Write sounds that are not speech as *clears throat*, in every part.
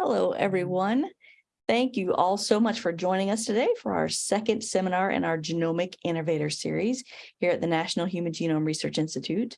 Hello, mm-hmm. everyone. Thank you all so much for joining us today for our second seminar in our Genomic Innovator Series here at the National Human Genome Research Institute.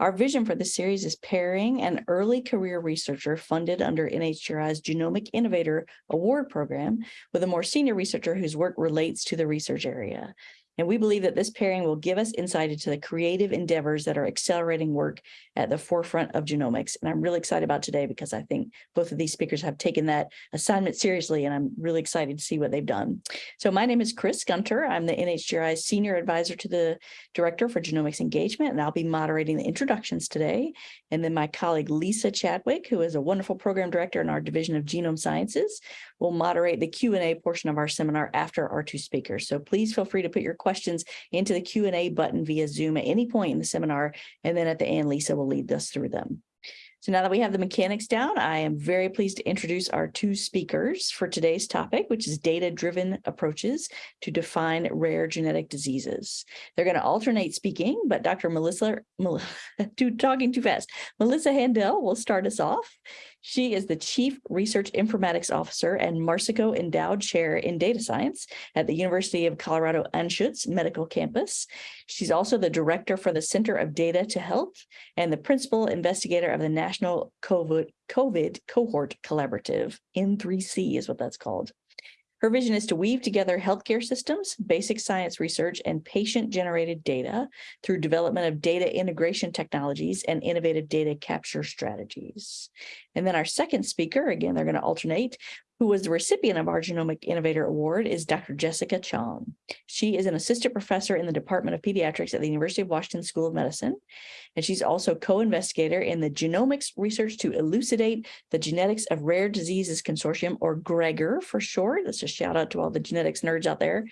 Our vision for this series is pairing an early career researcher funded under NHGRI's Genomic Innovator Award Program with a more senior researcher whose work relates to the research area. And we believe that this pairing will give us insight into the creative endeavors that are accelerating work at the forefront of genomics. And I'm really excited about today because I think both of these speakers have taken that assignment seriously, and I'm really excited to see what they've done. So my name is Chris Gunter. I'm the NHGRI Senior Advisor to the Director for Genomics Engagement, and I'll be moderating the introductions today. And then my colleague Lisa Chadwick, who is a wonderful program director in our Division of Genome Sciences, will moderate the Q&A portion of our seminar after our two speakers. So please feel free to put your questions into the Q&A button via Zoom at any point in the seminar, and then at the end, Lisa will lead us through them. So now that we have the mechanics down, I am very pleased to introduce our two speakers for today's topic, which is data-driven approaches to define rare genetic diseases. They're going to alternate speaking, but Dr. Melissa, too, *laughs* talking too fast, Melissa Haendel will start us off. She is the Chief Research Informatics Officer and Marsico Endowed Chair in Data Science at the University of Colorado Anschutz Medical Campus. She's also the Director for the Center of Data to Health and the Principal Investigator of the National COVID, COVID Cohort Collaborative. N3C is what that's called. Her vision is to weave together healthcare systems, basic science research, and patient-generated data through development of data integration technologies and innovative data capture strategies. And then our second speaker, again, they're going to alternate, who was the recipient of our Genomic Innovator Award is Dr. Jessica Chong. She is an assistant professor in the Department of Pediatrics at the University of Washington School of Medicine, and she's also co-investigator in the Genomics Research to Elucidate the Genetics of Rare Diseases Consortium, or GREGOR for short. That's a shout out to all the genetics nerds out there.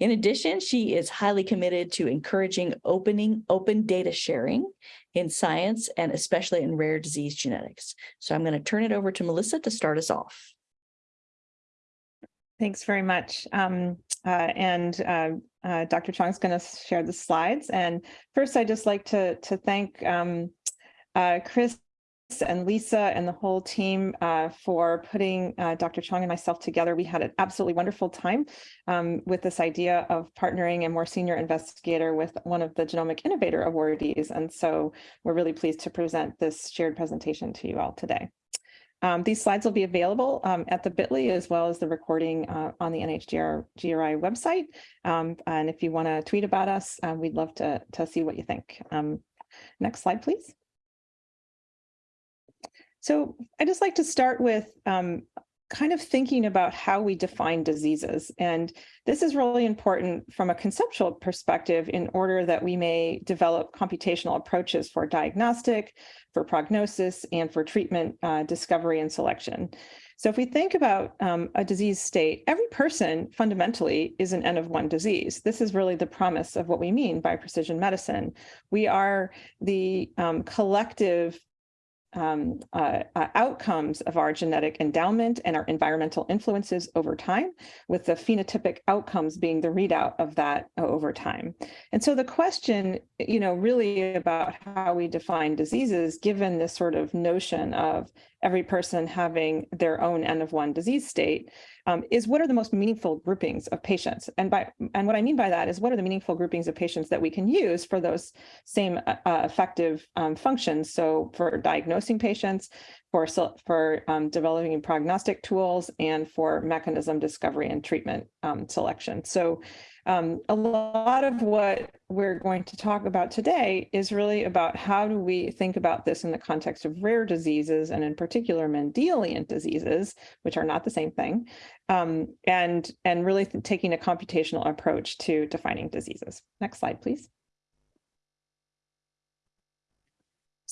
In addition, she is highly committed to encouraging opening open data sharing in science and especially in rare disease genetics. So I'm going to turn it over to Melissa to start us off. Thanks very much. Um, uh, and uh, uh, Dr. Chong is going to share the slides. And first, I'd just like to, to thank um, uh, Chris and Lisa and the whole team uh, for putting uh, Dr. Chong and myself together. We had an absolutely wonderful time um, with this idea of partnering a more senior investigator with one of the Genomic Innovator awardees. And so we're really pleased to present this shared presentation to you all today. Um, these slides will be available um, at the bit.ly as well as the recording uh, on the NHGR GRI website. Um, and if you want to tweet about us, uh, we'd love to, to see what you think. Um, next slide, please. So I just like to start with um, kind of thinking about how we define diseases. And this is really important from a conceptual perspective in order that we may develop computational approaches for diagnostic, for prognosis, and for treatment uh, discovery and selection. So if we think about um, a disease state, every person fundamentally is an N of one disease. This is really the promise of what we mean by precision medicine. We are the um, collective um, uh, uh, outcomes of our genetic endowment and our environmental influences over time, with the phenotypic outcomes being the readout of that over time. And so the question, you know, really about how we define diseases, given this sort of notion of every person having their own N of one disease state, um, is what are the most meaningful groupings of patients? And by and what I mean by that is what are the meaningful groupings of patients that we can use for those same uh, uh effective um, functions? So for diagnosing patients, for for um, developing prognostic tools, and for mechanism discovery and treatment um, selection. So um, a lot of what we're going to talk about today is really about how do we think about this in the context of rare diseases and in particular Mendelian diseases, which are not the same thing, um, and, and really taking a computational approach to defining diseases. Next slide, please.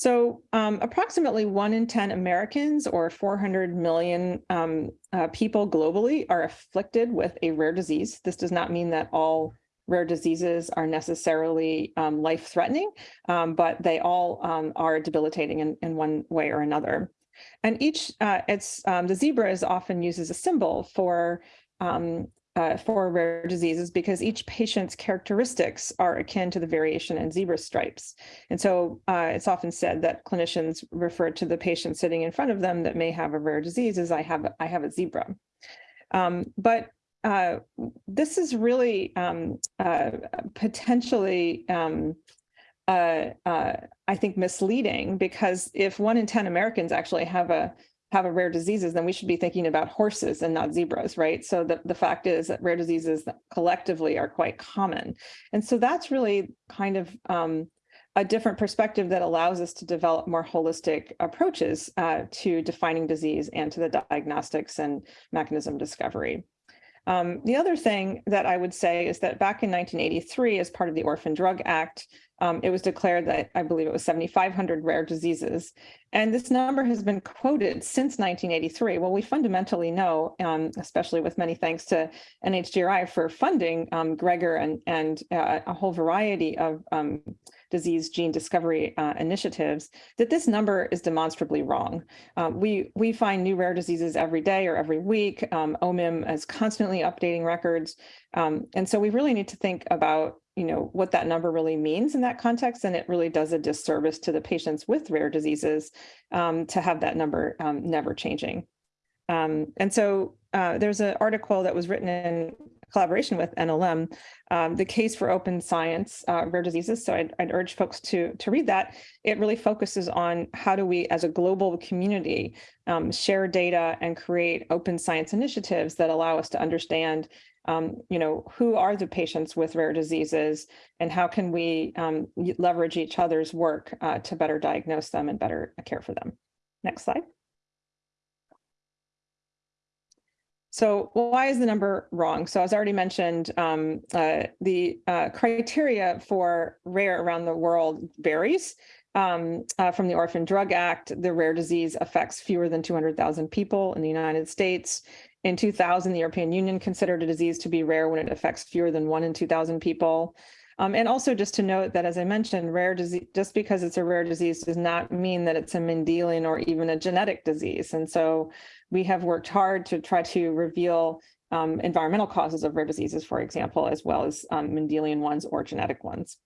So um, approximately one in 10 Americans or 400 million um, uh, people globally are afflicted with a rare disease. This does not mean that all rare diseases are necessarily um, life-threatening, um, but they all um, are debilitating in, in one way or another. And each, uh, it's um, the zebra is often used as a symbol for uh, for rare diseases because each patient's characteristics are akin to the variation in zebra stripes. And so uh, it's often said that clinicians refer to the patient sitting in front of them that may have a rare disease as I have, I have a zebra. Um, but uh, this is really um, uh, potentially, um, uh, uh, I think, misleading because if one in 10 Americans actually have a have a rare diseases, then we should be thinking about horses and not zebras, right? So the, the fact is that rare diseases collectively are quite common. And so that's really kind of um, a different perspective that allows us to develop more holistic approaches uh, to defining disease and to the diagnostics and mechanism discovery. Um, the other thing that I would say is that back in 1983, as part of the Orphan Drug Act, um, it was declared that I believe it was 7,500 rare diseases. And this number has been quoted since 1983. Well, we fundamentally know, um, especially with many thanks to NHGRI for funding um, GREGOR and, and uh, a whole variety of um, disease gene discovery uh, initiatives, that this number is demonstrably wrong. Um, we, we find new rare diseases every day or every week. Um, OMIM is constantly updating records. Um, and so we really need to think about you know, what that number really means in that context. And it really does a disservice to the patients with rare diseases um, to have that number um, never changing. Um, and so uh, there's an article that was written in collaboration with NLM, um, the case for open science, uh, rare diseases. So I'd, I'd, urge folks to, to read that. It really focuses on how do we as a global community um, share data and create open science initiatives that allow us to understand um, you know, who are the patients with rare diseases and how can we um, leverage each other's work uh, to better diagnose them and better care for them. Next slide. So why is the number wrong? So as already mentioned, um, uh, the uh, criteria for rare around the world varies. Um, uh, from the Orphan Drug Act, the rare disease affects fewer than 200,000 people in the United States. In 2000, the European Union considered a disease to be rare when it affects fewer than one in 2000 people. Um, and also just to note that, as I mentioned, rare disease, just because it's a rare disease does not mean that it's a Mendelian or even a genetic disease. And so we have worked hard to try to reveal um, environmental causes of rare diseases, for example, as well as um, Mendelian ones or genetic ones.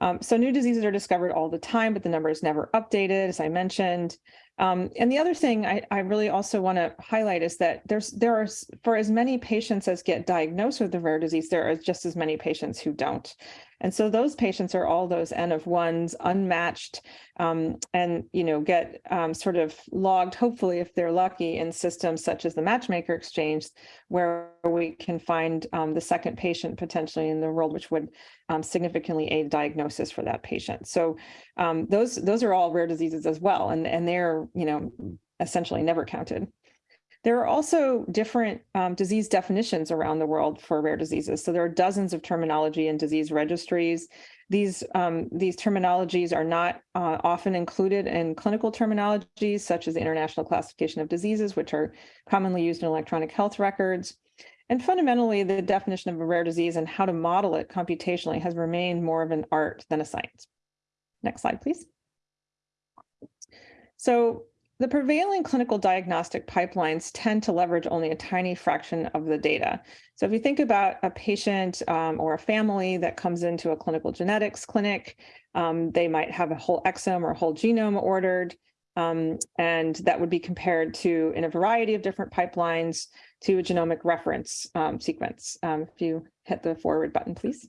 Um, so new diseases are discovered all the time, but the number is never updated, as I mentioned. Um, and the other thing I, I really also want to highlight is that there's there are for as many patients as get diagnosed with the rare disease, there are just as many patients who don't. And so those patients are all those N of ones, unmatched, um, and you know get um, sort of logged, hopefully, if they're lucky, in systems such as the Matchmaker Exchange, where we can find um, the second patient potentially in the world, which would um, significantly aid diagnosis for that patient. So um, those those are all rare diseases as well, and and they're you know essentially never counted. There are also different um, disease definitions around the world for rare diseases. So there are dozens of terminology and disease registries. These, um, these terminologies are not uh, often included in clinical terminologies, such as the International Classification of Diseases, which are commonly used in electronic health records. And fundamentally, the definition of a rare disease and how to model it computationally has remained more of an art than a science. Next slide, please. So the prevailing clinical diagnostic pipelines tend to leverage only a tiny fraction of the data. So if you think about a patient um, or a family that comes into a clinical genetics clinic, um, they might have a whole exome or whole genome ordered, um, and that would be compared to, in a variety of different pipelines, to a genomic reference um, sequence. Um, if you hit the forward button, please.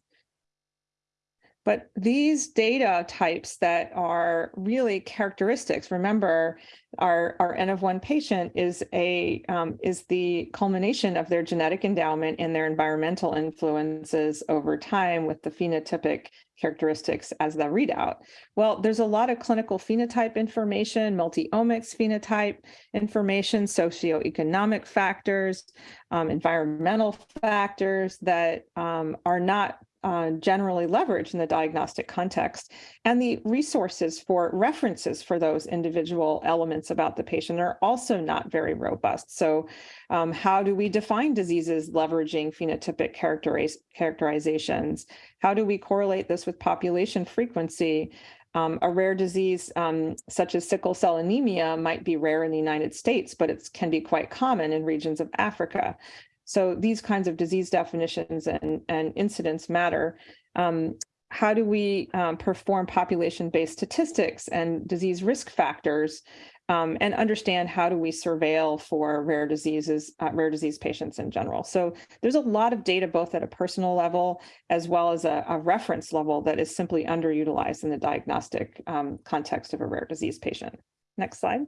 But these data types that are really characteristics, remember, our, our N of one patient is a um, is the culmination of their genetic endowment and their environmental influences over time with the phenotypic characteristics as the readout. Well, there's a lot of clinical phenotype information, multi-omics phenotype information, socioeconomic factors, um, environmental factors that um, are not uh, generally leveraged in the diagnostic context. And the resources for references for those individual elements about the patient are also not very robust. So um, how do we define diseases leveraging phenotypic characteriz characterizations? How do we correlate this with population frequency? Um, a rare disease um, such as sickle cell anemia might be rare in the United States, but it can be quite common in regions of Africa. So these kinds of disease definitions and, and incidents matter. Um, how do we um, perform population-based statistics and disease risk factors um, and understand how do we surveil for rare diseases, uh, rare disease patients in general. So there's a lot of data both at a personal level as well as a, a reference level that is simply underutilized in the diagnostic um, context of a rare disease patient. Next slide.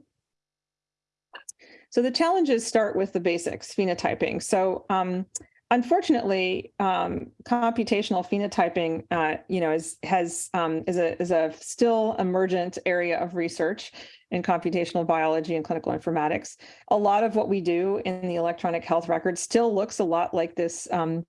So the challenges start with the basics, phenotyping. So um, unfortunately, um, computational phenotyping, uh, you know, is has um, is a is a still emergent area of research in computational biology and clinical informatics. A lot of what we do in the electronic health record still looks a lot like this um,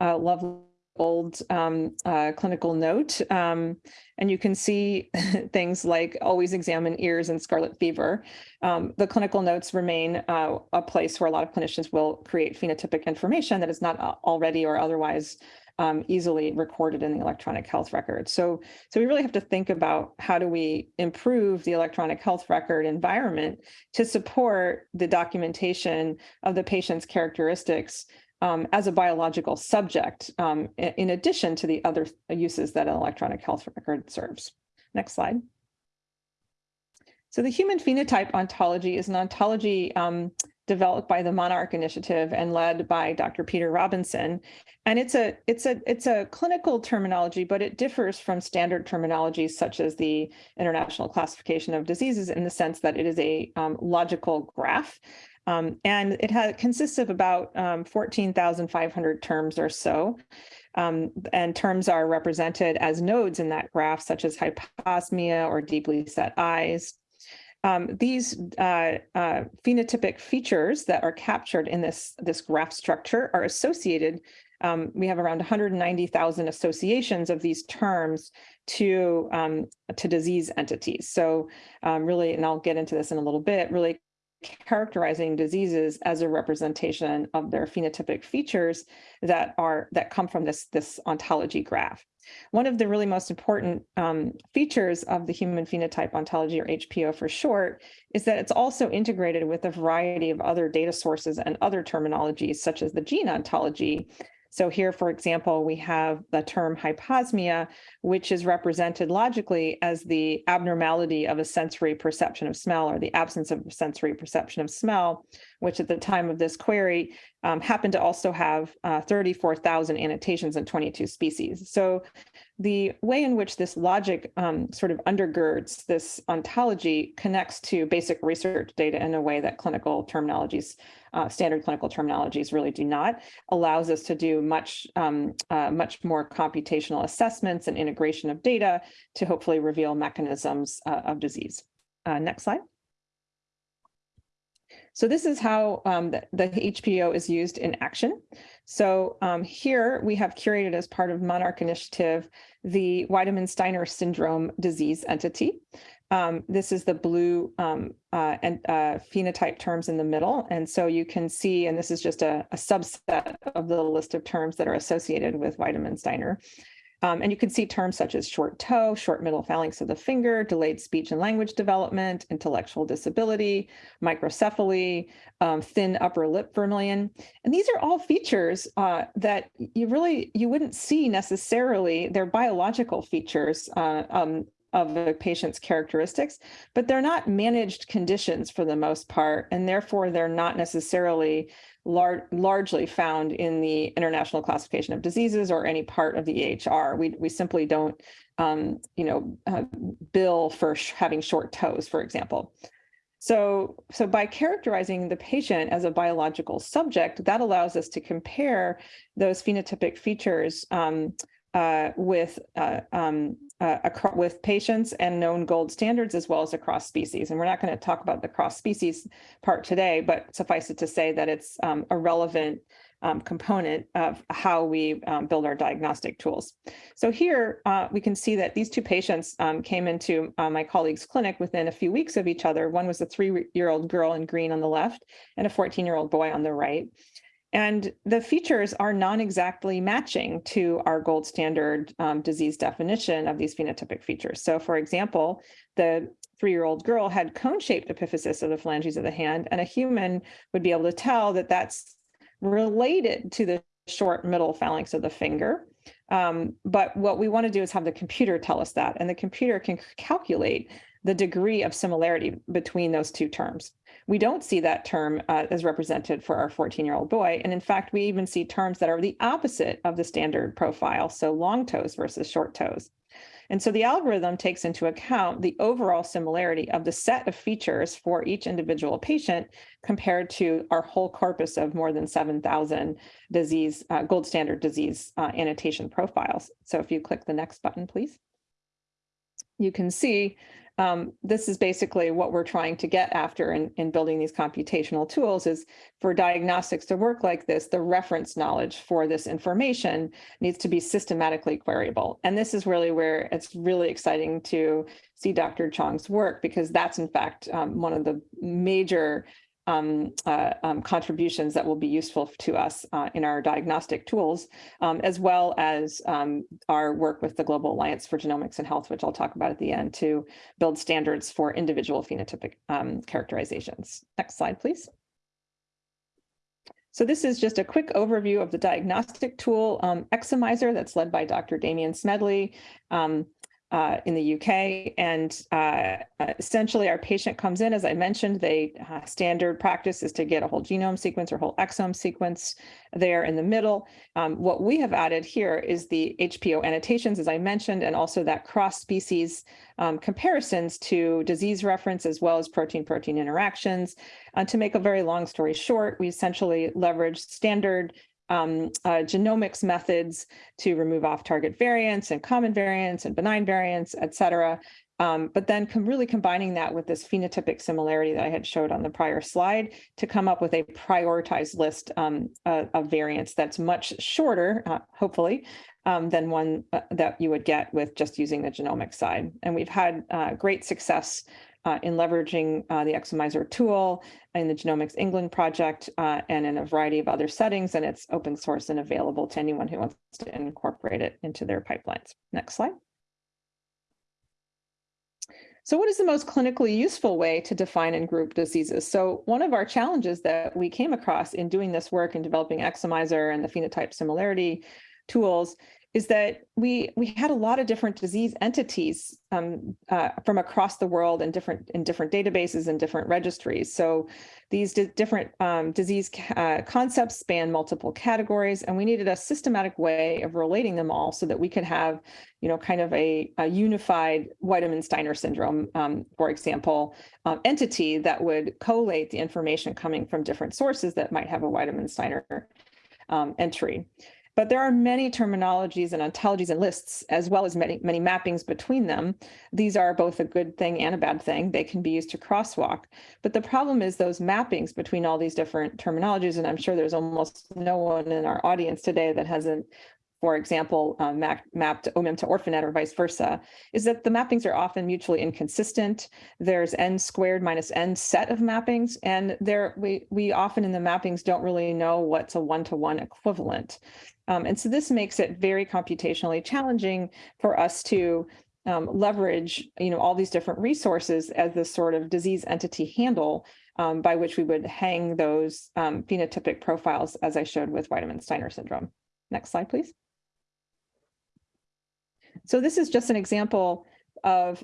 uh, lovely old um, uh, clinical note. Um, and you can see *laughs* things like always examine ears and scarlet fever. Um, the clinical notes remain uh, a place where a lot of clinicians will create phenotypic information that is not already or otherwise um, easily recorded in the electronic health record. So, so we really have to think about how do we improve the electronic health record environment to support the documentation of the patient's characteristics um, as a biological subject, um, in addition to the other uses that an electronic health record serves. Next slide. So the human phenotype ontology is an ontology um, developed by the Monarch Initiative and led by Dr. Peter Robinson. And it's a it's a it's a clinical terminology, but it differs from standard terminologies such as the International Classification of Diseases in the sense that it is a um, logical graph um, and it has, consists of about um, 14,500 terms or so. Um, and terms are represented as nodes in that graph, such as hyposmia or deeply set eyes. Um, these uh, uh, phenotypic features that are captured in this, this graph structure are associated. Um, we have around 190,000 associations of these terms to, um, to disease entities. So really, and I'll get into this in a little bit, really characterizing diseases as a representation of their phenotypic features that are that come from this this ontology graph. One of the really most important um, features of the human phenotype ontology, or HPO for short, is that it's also integrated with a variety of other data sources and other terminologies, such as the gene ontology, so here, for example, we have the term hyposmia, which is represented logically as the abnormality of a sensory perception of smell or the absence of sensory perception of smell, which at the time of this query um, happened to also have uh, 34,000 annotations in 22 species. So the way in which this logic um, sort of undergirds this ontology connects to basic research data in a way that clinical terminologies uh, standard clinical terminologies really do not, allows us to do much, um, uh, much more computational assessments and integration of data to hopefully reveal mechanisms uh, of disease. Uh, next slide. So this is how um, the, the, HPO is used in action. So um, here we have curated as part of Monarch Initiative the Wiedemann-Steiner syndrome disease entity. Um, this is the blue um, uh, and uh, phenotype terms in the middle. And so you can see, and this is just a, a subset of the list of terms that are associated with Wiedemann-Steiner. Um, and you can see terms such as short toe, short middle phalanx of the finger, delayed speech and language development, intellectual disability, microcephaly, um, thin upper lip vermilion. And these are all features uh, that you really, you wouldn't see necessarily, they're biological features uh, um, of a patient's characteristics, but they're not managed conditions for the most part, and therefore they're not necessarily lar largely found in the International Classification of Diseases or any part of the EHR. We, we simply don't, um, you know, uh, bill for sh having short toes, for example. So, so by characterizing the patient as a biological subject, that allows us to compare those phenotypic features um, uh, with uh, um, uh, with patients and known gold standards as well as across species. And we're not going to talk about the cross species part today, but suffice it to say that it's um, a relevant um, component of how we um, build our diagnostic tools. So here uh, we can see that these two patients um, came into uh, my colleague's clinic within a few weeks of each other. One was a three-year-old girl in green on the left and a 14-year-old boy on the right. And the features are non-exactly matching to our gold standard um, disease definition of these phenotypic features. So for example, the three-year-old girl had cone-shaped epiphysis of the phalanges of the hand, and a human would be able to tell that that's related to the short middle phalanx of the finger. Um, but what we want to do is have the computer tell us that, and the computer can calculate the degree of similarity between those two terms. We don't see that term uh, as represented for our 14-year-old boy. And in fact, we even see terms that are the opposite of the standard profile, so long toes versus short toes. And so the algorithm takes into account the overall similarity of the set of features for each individual patient compared to our whole corpus of more than 7,000 disease, uh, gold standard disease uh, annotation profiles. So if you click the next button, please. You can see um, this is basically what we're trying to get after in, in building these computational tools is for diagnostics to work like this, the reference knowledge for this information needs to be systematically queryable. And this is really where it's really exciting to see Dr. Chong's work because that's in fact um, one of the major um, uh, um, contributions that will be useful to us uh, in our diagnostic tools, um, as well as um, our work with the Global Alliance for Genomics and Health, which I'll talk about at the end, to build standards for individual phenotypic um, characterizations. Next slide, please. So this is just a quick overview of the diagnostic tool um, Exomiser that's led by Dr. Damian Smedley. Um, uh, in the UK. And uh, essentially, our patient comes in, as I mentioned, they uh, standard practice is to get a whole genome sequence or whole exome sequence there in the middle. Um, what we have added here is the HPO annotations, as I mentioned, and also that cross-species um, comparisons to disease reference as well as protein-protein interactions. Uh, to make a very long story short, we essentially leverage standard um, uh, genomics methods to remove off-target variants and common variants and benign variants, et cetera. Um, but then com really combining that with this phenotypic similarity that I had showed on the prior slide to come up with a prioritized list um, uh, of variants that's much shorter, uh, hopefully, um, than one uh, that you would get with just using the genomic side. And we've had uh, great success uh, in leveraging uh, the Exomiser tool in the Genomics England project uh, and in a variety of other settings, and it's open source and available to anyone who wants to incorporate it into their pipelines. Next slide. So what is the most clinically useful way to define and group diseases? So one of our challenges that we came across in doing this work and developing Exomiser and the phenotype similarity tools is that we we had a lot of different disease entities um, uh, from across the world in different in different databases and different registries. So these different um, disease uh, concepts span multiple categories, and we needed a systematic way of relating them all so that we could have, you know, kind of a, a unified Wiedemann-Steiner syndrome, um, for example, um, entity that would collate the information coming from different sources that might have a Wiedemann-Steiner um, entry. But there are many terminologies and ontologies and lists, as well as many, many mappings between them. These are both a good thing and a bad thing. They can be used to crosswalk. But the problem is those mappings between all these different terminologies, and I'm sure there's almost no one in our audience today that hasn't for example, uh, map, mapped OMIM to ORPHANET or vice versa, is that the mappings are often mutually inconsistent. There's n squared minus n set of mappings, and there we, we often in the mappings don't really know what's a one-to-one -one equivalent. Um, and so this makes it very computationally challenging for us to um, leverage you know, all these different resources as this sort of disease entity handle um, by which we would hang those um, phenotypic profiles as I showed with Wiedemann-Steiner syndrome. Next slide, please. So this is just an example of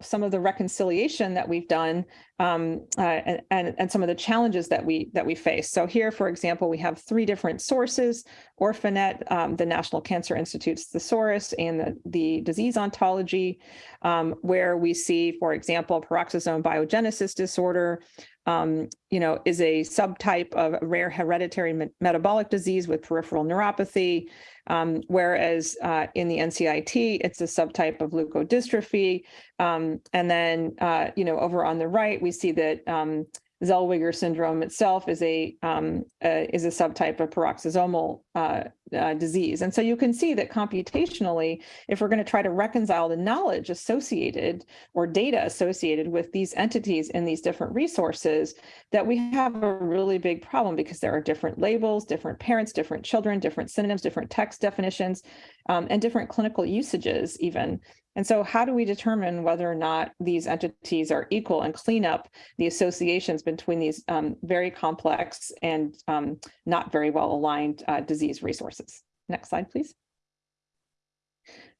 some of the reconciliation that we've done um, uh, and, and, some of the challenges that we that we face. So here, for example, we have three different sources, ORPHANET, um, the National Cancer Institute's thesaurus, and the, the disease ontology, um, where we see, for example, peroxisome biogenesis disorder, um, you know, is a subtype of rare hereditary me metabolic disease with peripheral neuropathy, um, whereas uh, in the NCIT, it's a subtype of leukodystrophy. Um, and then, uh, you know, over on the right, we see that um, Zellweger syndrome itself is a um, is a subtype of peroxisomal uh, uh, disease. And so you can see that computationally, if we're going to try to reconcile the knowledge associated or data associated with these entities in these different resources, that we have a really big problem because there are different labels, different parents, different children, different synonyms, different text definitions, um, and different clinical usages even And so how do we determine whether or not these entities are equal and clean up the associations between these um, very complex and um, not very well aligned uh, disease resources? Next slide, please.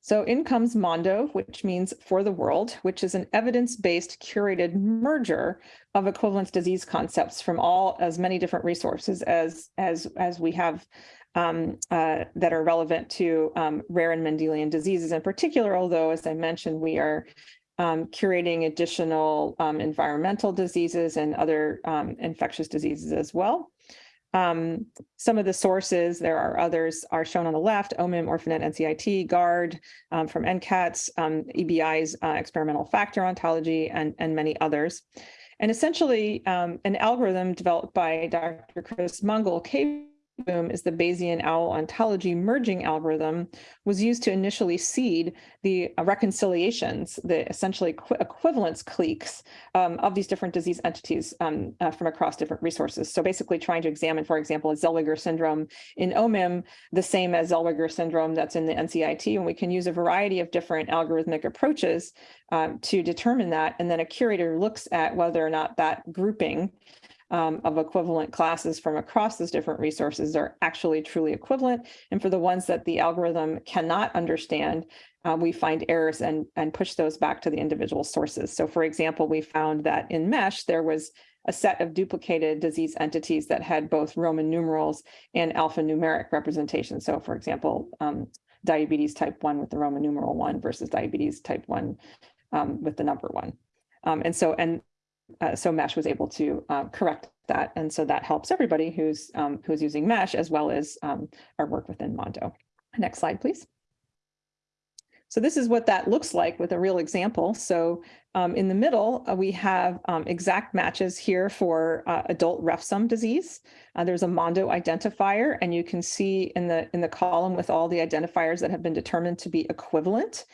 So in comes Mondo, which means for the world, which is an evidence-based curated merger of equivalence disease concepts from all as many different resources as as as we have um, uh, that are relevant to um, rare and Mendelian diseases in particular, although as I mentioned, we are um, curating additional um, environmental diseases and other um, infectious diseases as well. Um, some of the sources, there are others, are shown on the left, OMIM, Orphanet, NCIT, GARD um, from NCATS, EBI's uh, experimental factor ontology, and, and many others. And essentially, an algorithm developed by Dr. Chris Mungall, Boom is the Bayesian owl ontology merging algorithm was used to initially seed the uh, reconciliations, the essentially equi equivalence cliques um, of these different disease entities um, uh, from across different resources. So basically trying to examine, for example, a Zellweger syndrome in OMIM, the same as Zellweger syndrome that's in the NCIT, and we can use a variety of different algorithmic approaches um, to determine that. And then a curator looks at whether or not that grouping um, of equivalent classes from across those different resources are actually truly equivalent. And for the ones that the algorithm cannot understand, uh, we find errors and, and push those back to the individual sources. So for example, we found that in MESH, there was a set of duplicated disease entities that had both Roman numerals and alphanumeric representation. So for example, um, diabetes type 1 with the Roman numeral 1 versus diabetes type 1 um, with the number 1. Um, and so, and uh, so Mesh was able to uh, correct that. And so that helps everybody who's um, who's using Mesh as well as um, our work within Mondo. Next slide, please. So this is what that looks like with a real example. So um, in the middle, uh, we have um, exact matches here for uh, adult refsum disease. Uh, there's a Mondo identifier, and you can see in the in the column with all the identifiers that have been determined to be equivalent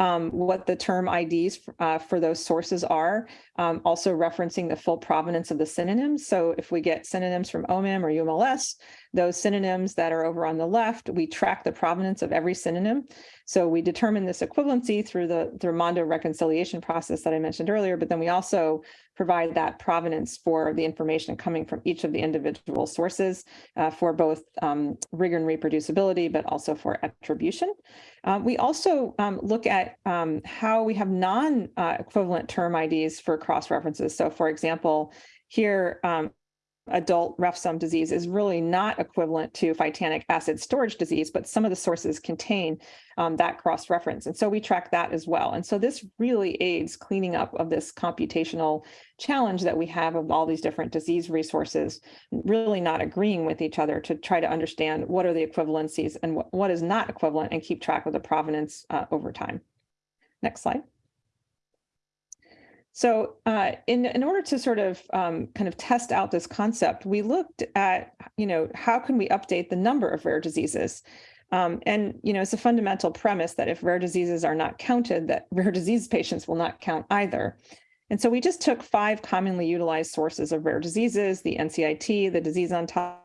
um, what the term IDs uh, for those sources are, um, also referencing the full provenance of the synonyms. So if we get synonyms from OMIM or UMLS, those synonyms that are over on the left, we track the provenance of every synonym. So we determine this equivalency through the, the Mondo reconciliation process that I mentioned earlier, but then we also provide that provenance for the information coming from each of the individual sources uh, for both um, rigor and reproducibility, but also for attribution. Uh, we also um, look at um, how we have non-equivalent uh, term IDs for cross-references. So for example, here um, adult refsum disease is really not equivalent to phytanic acid storage disease, but some of the sources contain um, that cross-reference. And so we track that as well. And so this really aids cleaning up of this computational challenge that we have of all these different disease resources, really not agreeing with each other to try to understand what are the equivalencies and what, what is not equivalent and keep track of the provenance uh, over time. Next slide. So uh, in, in order to sort of um, kind of test out this concept, we looked at, you know, how can we update the number of rare diseases? Um, and, you know, it's a fundamental premise that if rare diseases are not counted, that *laughs* rare disease patients will not count either. And so we just took five commonly utilized sources of rare diseases, the NCIT, the disease ontology,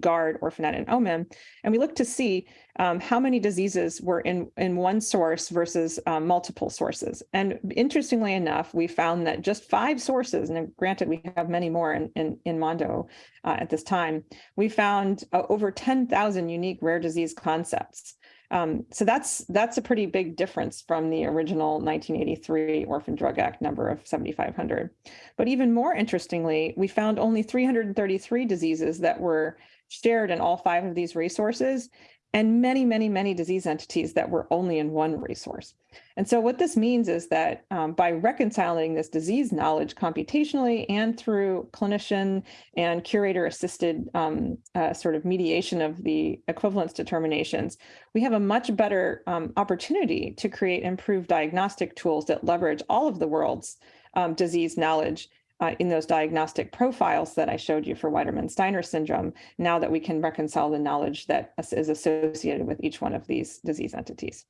GARD, Orphanet, and OMIM. And we looked to see um, how many diseases were in, in one source versus um, multiple sources. And interestingly enough, we found that just five sources, and granted we have many more in, in, in Mondo uh, at this time, we found uh, over 10,000 unique rare disease concepts. Um, so that's that's a pretty big difference from the original 1983 Orphan Drug Act number of 7,500. But even more interestingly, we found only 333 diseases that were shared in all five of these resources and many, many, many disease entities that were only in one resource. And so what this means is that um, by reconciling this disease knowledge computationally and through clinician and curator assisted um, uh, sort of mediation of the equivalence determinations, we have a much better um, opportunity to create improved diagnostic tools that leverage all of the world's um, disease knowledge uh, in those diagnostic profiles that I showed you for Wiedemann-Steiner syndrome, now that we can reconcile the knowledge that is associated with each one of these disease entities.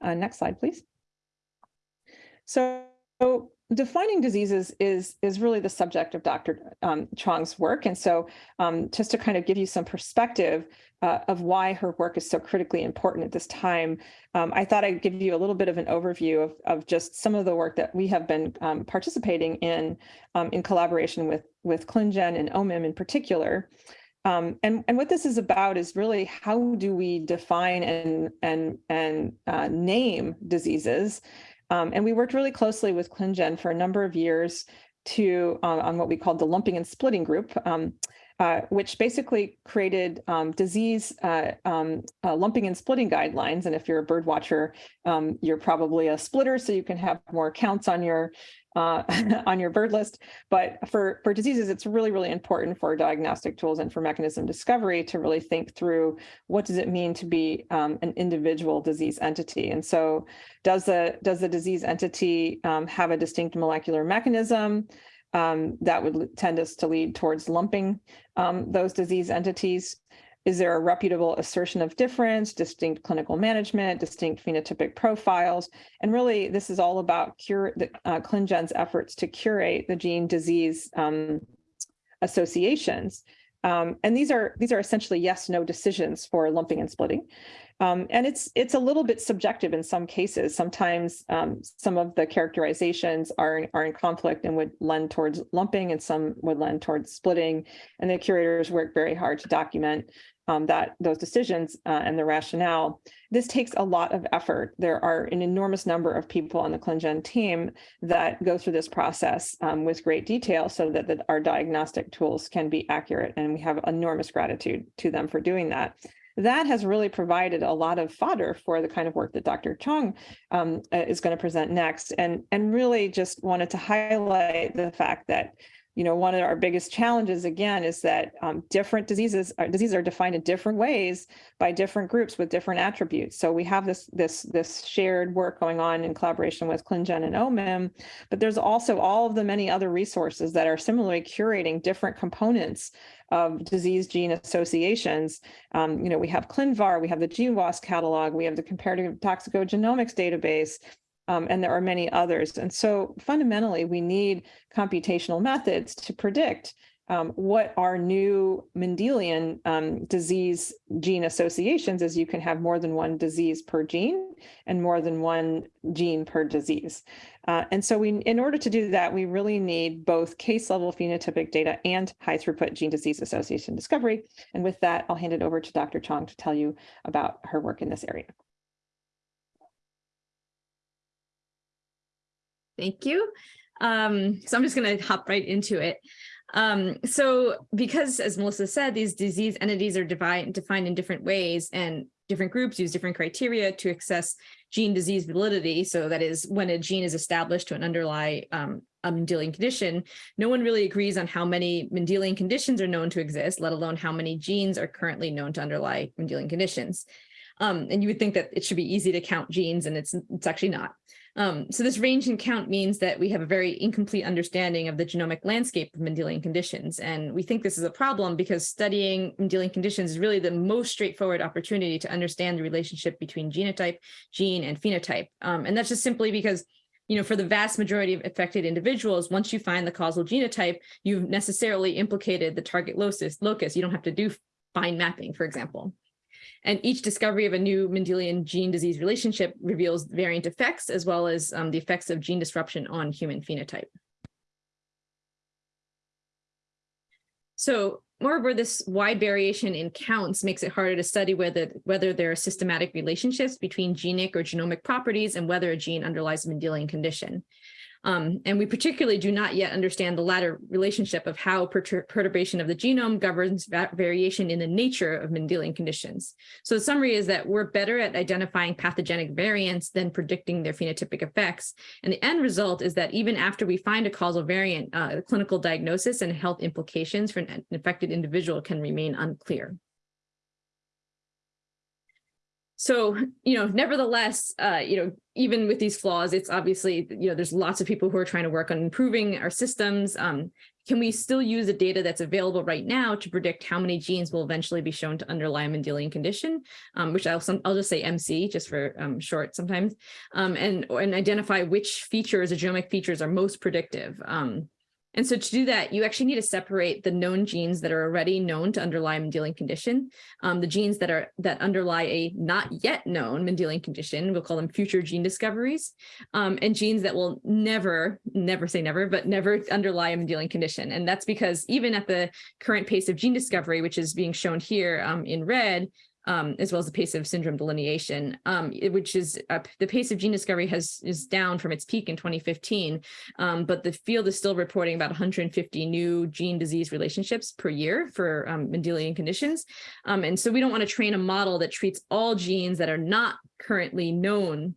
Uh, next slide, please. So defining diseases is is really the subject of Dr. Um, Chong's work, and so um, just to kind of give you some perspective uh, of why her work is so critically important at this time, um, I thought I'd give you a little bit of an overview of of just some of the work that we have been um, participating in um, in collaboration with with ClinGen and OMIM in particular. Um, and, and what this is about is really how do we define and and and uh, name diseases um, and we worked really closely with ClinGen for a number of years to uh, on what we called the lumping and splitting group, um, uh, which basically created um, disease uh, um, uh, lumping and splitting guidelines. And if you're a bird watcher, um, you're probably a splitter, so you can have more counts on your uh, *laughs* on your bird list. But for, for diseases, it's really, really important for diagnostic tools and for mechanism discovery to really think through what does it mean to be um, an individual disease entity. And so does the, does the disease entity um, have a distinct molecular mechanism? Um, that would tend us to lead towards lumping um, those disease entities. Is there a reputable assertion of difference, distinct clinical management, distinct phenotypic profiles? And really, this is all about cure the uh, ClinGen's efforts to curate the gene disease um, associations. Um, and these are these are essentially yes no decisions for lumping and splitting. Um, and it's it's a little bit subjective in some cases. Sometimes um, some of the characterizations are, are in conflict and would lend towards lumping and some would lend towards splitting. And the curators work very hard to document um, that those decisions uh, and the rationale. This takes a lot of effort. There are an enormous number of people on the ClinGen team that go through this process um, with great detail so that, that our diagnostic tools can be accurate. And we have enormous gratitude to them for doing that that has really provided a lot of fodder for the kind of work that Dr. Chong um, is going to present next and, and really just wanted to highlight the fact that you know, one of our biggest challenges again is that um, different diseases are, diseases are defined in different ways by different groups with different attributes. So we have this this this shared work going on in collaboration with ClinGen and OMIM, but there's also all of the many other resources that are similarly curating different components of disease gene associations. Um, you know, we have ClinVar, we have the GWAS catalog, we have the comparative toxicogenomics database, um, and there are many others. And so fundamentally, we need computational methods to predict um, what are new Mendelian um, disease gene associations as you can have more than one disease per gene and more than one gene per disease. Uh, and so we, in order to do that, we really need both case level phenotypic data and high throughput gene disease association discovery. And with that, I'll hand it over to Dr. Chong to tell you about her work in this area. Thank you. Um, so I'm just going to hop right into it. Um, so because, as Melissa said, these disease entities are defined in different ways and different groups use different criteria to assess gene disease validity. So that is when a gene is established to an underlie um, a Mendelian condition, no one really agrees on how many Mendelian conditions are known to exist, let alone how many genes are currently known to underlie Mendelian conditions. Um, and you would think that it should be easy to count genes and it's, it's actually not. Um, so this range in count means that we have a very incomplete understanding of the genomic landscape of Mendelian conditions. And we think this is a problem because studying Mendelian conditions is really the most straightforward opportunity to understand the relationship between genotype, gene, and phenotype. Um, and that's just simply because you know, for the vast majority of affected individuals, once you find the causal genotype, you've necessarily implicated the target locus. locus. You don't have to do fine mapping, for example. And each discovery of a new Mendelian gene disease relationship reveals variant effects as well as um, the effects of gene disruption on human phenotype. So moreover, this wide variation in counts makes it harder to study whether, whether there are systematic relationships between genic or genomic properties and whether a gene underlies a Mendelian condition. Um, and we particularly do not yet understand the latter relationship of how pertur perturbation of the genome governs variation in the nature of Mendelian conditions. So the summary is that we're better at identifying pathogenic variants than predicting their phenotypic effects. And the end result is that even after we find a causal variant, uh, the clinical diagnosis and health implications for an infected individual can remain unclear. So, you know, nevertheless, uh, you know, even with these flaws, it's obviously, you know, there's lots of people who are trying to work on improving our systems. Um, can we still use the data that's available right now to predict how many genes will eventually be shown to underlie a Mendelian condition, um, which I'll, I'll just say MC just for um, short sometimes, um, and, and identify which features, the genomic features are most predictive. And so to do that, you actually need to separate the known genes that are already known to underlie a Mendelian condition. Um, the genes that are that underlie a not yet known Mendelian condition, we'll call them future gene discoveries, um, and genes that will never, never say never, but never underlie a Mendelian condition. And that's because even at the current pace of gene discovery, which is being shown here um, in red, um, as well as the pace of syndrome delineation, um, which is uh, the pace of gene discovery has is down from its peak in 2015, um, but the field is still reporting about 150 new gene disease relationships per year for um, Mendelian conditions. Um, and so we don't want to train a model that treats all genes that are not currently known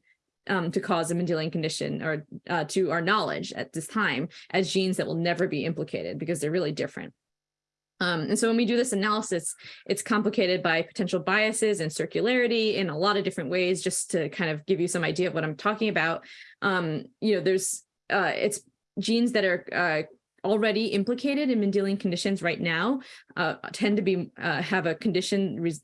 um, to cause a Mendelian condition or uh, to our knowledge at this time as genes that will never be implicated because they're really different. Um, and so when we do this analysis, it's complicated by potential biases and circularity in a lot of different ways, just to kind of give you some idea of what I'm talking about. Um, you know, there's uh, it's genes that are uh, already implicated in Mendelian conditions right now uh, tend to be uh, have a condition res-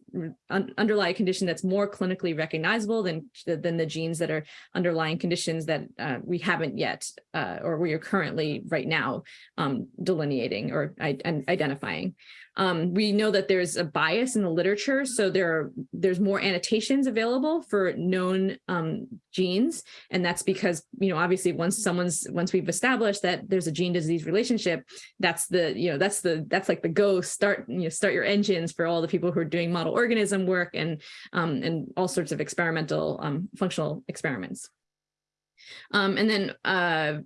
un- underlie a condition that's more clinically recognizable than than the genes that are underlying conditions that uh, we haven't yet uh, or we are currently right now um, delineating or identifying. Um, we know that there's a bias in the literature, so there are there's more annotations available for known um, genes, and that's because you know obviously once someone's once we've established that there's a gene disease relationship, that's the you know that's the that's like the go start you know start your engines for all the people who are doing model organism work and um, and all sorts of experimental um, functional experiments. Um, and then uh,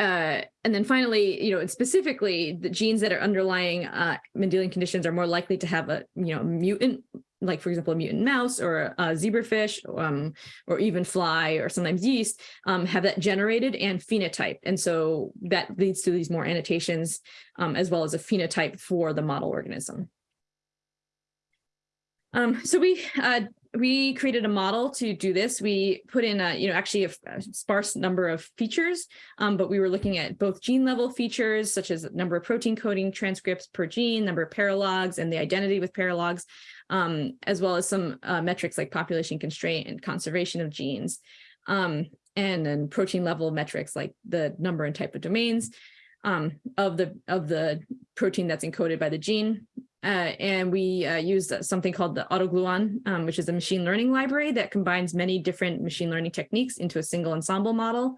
uh, and then finally, you know, and specifically the genes that are underlying uh, Mendelian conditions are more likely to have a, you know, mutant, like for example, a mutant mouse or a zebrafish um, or even fly or sometimes yeast um, have that generated and phenotype. And so that leads to these more annotations um, as well as a phenotype for the model organism. Um, so we uh, we created a model to do this. We put in a, you know, actually a, a sparse number of features, um, but we were looking at both gene level features, such as number of protein coding transcripts per gene, number of paralogs, and the identity with paralogs, um, as well as some uh, metrics like population constraint and conservation of genes, um, and then protein level metrics like the number and type of domains um, of the of the protein that's encoded by the gene. Uh, and we uh, used something called the AutoGluon, um, which is a machine learning library that combines many different machine learning techniques into a single ensemble model.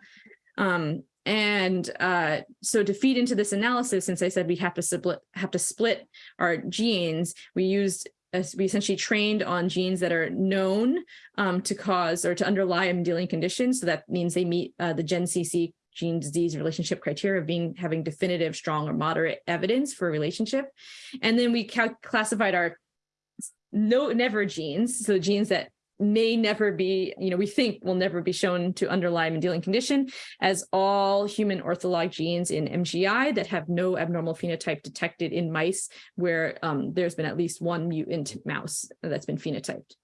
Um, and uh, so to feed into this analysis, since I said we have to split have to split our genes, we used uh, we essentially trained on genes that are known um, to cause or to underlie a Mendelian condition. So that means they meet uh, the GenCC gene disease relationship criteria of being having definitive, strong, or moderate evidence for a relationship. And then we classified our no never genes, so genes that may never be, you know, we think will never be shown to underlie Mendelian condition as all human ortholog genes in MGI that have no abnormal phenotype detected in mice where um, there's been at least one mutant mouse that's been phenotyped.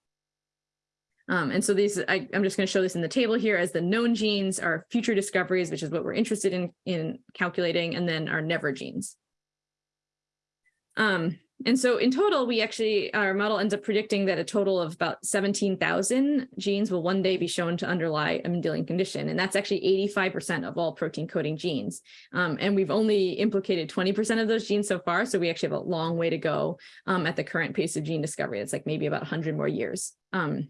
Um, and so these, I, am just going to show this in the table here as the known genes are future discoveries, which is what we're interested in, in calculating, and then our never genes. Um, and so in total, we actually, our model ends up predicting that a total of about 17,000 genes will one day be shown to underlie a Mendelian condition. And that's actually 85% of all protein coding genes. Um, and we've only implicated 20% of those genes so far. So we actually have a long way to go um, at the current pace of gene discovery. It's like maybe about 100 more years. Um,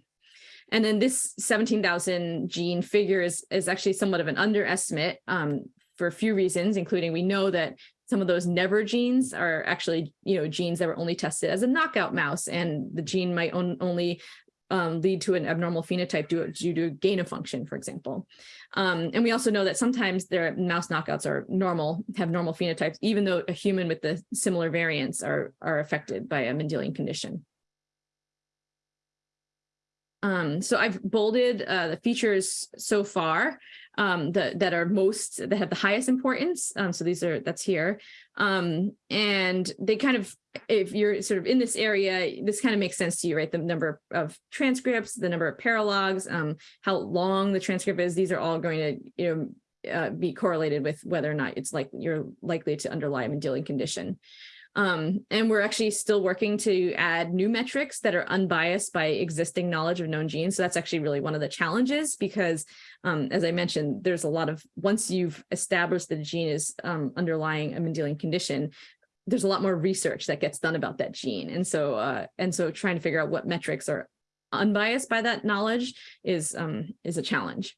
and then this 17,000 gene figure is, is actually somewhat of an underestimate um, for a few reasons, including we know that some of those never genes are actually, you know, genes that were only tested as a knockout mouse, and the gene might on, only um, lead to an abnormal phenotype due, due to gain of function, for example. Um, and we also know that sometimes their mouse knockouts are normal, have normal phenotypes, even though a human with the similar variants are, are affected by a Mendelian condition. Um, so I've bolded uh, the features so far um, that, that are most, that have the highest importance. Um, so these are, that's here. Um, and they kind of if you're sort of in this area, this kind of makes sense to you, right? The number of transcripts, the number of paralogs, um, how long the transcript is, these are all going to, you know, uh, be correlated with whether or not it's like you're likely to underlie a Mendelian condition. Um, and we're actually still working to add new metrics that are unbiased by existing knowledge of known genes. So that's actually really one of the challenges because, um, as I mentioned, there's a lot of, once you've established that a gene is um, underlying a Mendelian condition, there's a lot more research that gets done about that gene. And so, uh, and so trying to figure out what metrics are unbiased by that knowledge is, um, is a challenge.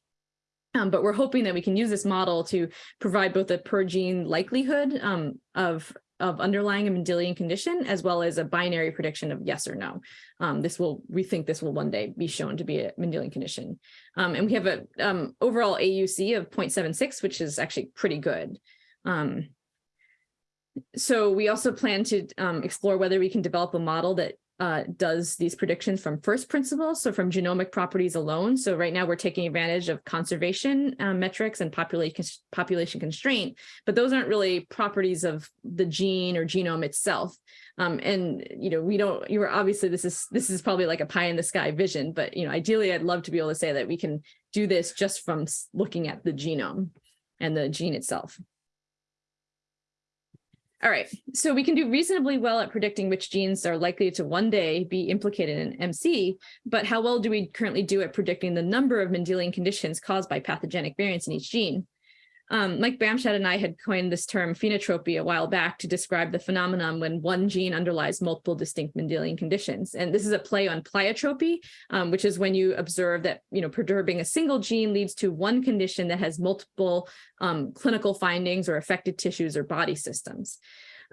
Um, but we're hoping that we can use this model to provide both a per gene likelihood um, of of underlying a Mendelian condition, as well as a binary prediction of yes or no. Um, this will, we think this will one day be shown to be a Mendelian condition. Um, and we have a um, overall AUC of 0.76, which is actually pretty good. Um, so we also plan to um, explore whether we can develop a model that uh, does these predictions from first principles, so from genomic properties alone. So right now we're taking advantage of conservation um, metrics and population population constraint, but those aren't really properties of the gene or genome itself. Um, and you know, we don't. You are obviously this is this is probably like a pie in the sky vision, but you know, ideally, I'd love to be able to say that we can do this just from looking at the genome and the gene itself. All right, so we can do reasonably well at predicting which genes are likely to one day be implicated in MC, but how well do we currently do at predicting the number of Mendelian conditions caused by pathogenic variants in each gene? Um, Mike Bamshad and I had coined this term phenotropy a while back to describe the phenomenon when one gene underlies multiple distinct Mendelian conditions. And this is a play on pleiotropy, um, which is when you observe that, you know, perturbing a single gene leads to one condition that has multiple um, clinical findings or affected tissues or body systems.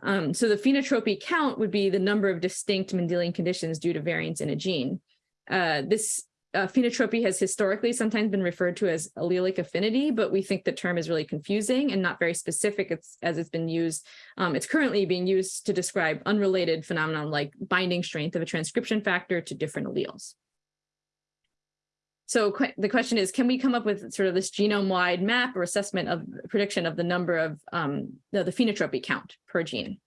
Um, so the phenotropy count would be the number of distinct Mendelian conditions due to variants in a gene. Uh, this uh, phenotropy has historically sometimes been referred to as allelic affinity, but we think the term is really confusing and not very specific it's, as it's been used. Um, it's currently being used to describe unrelated phenomenon like binding strength of a transcription factor to different alleles. So qu the question is, can we come up with sort of this genome-wide map or assessment of prediction of the number of um, the, the phenotropy count per gene?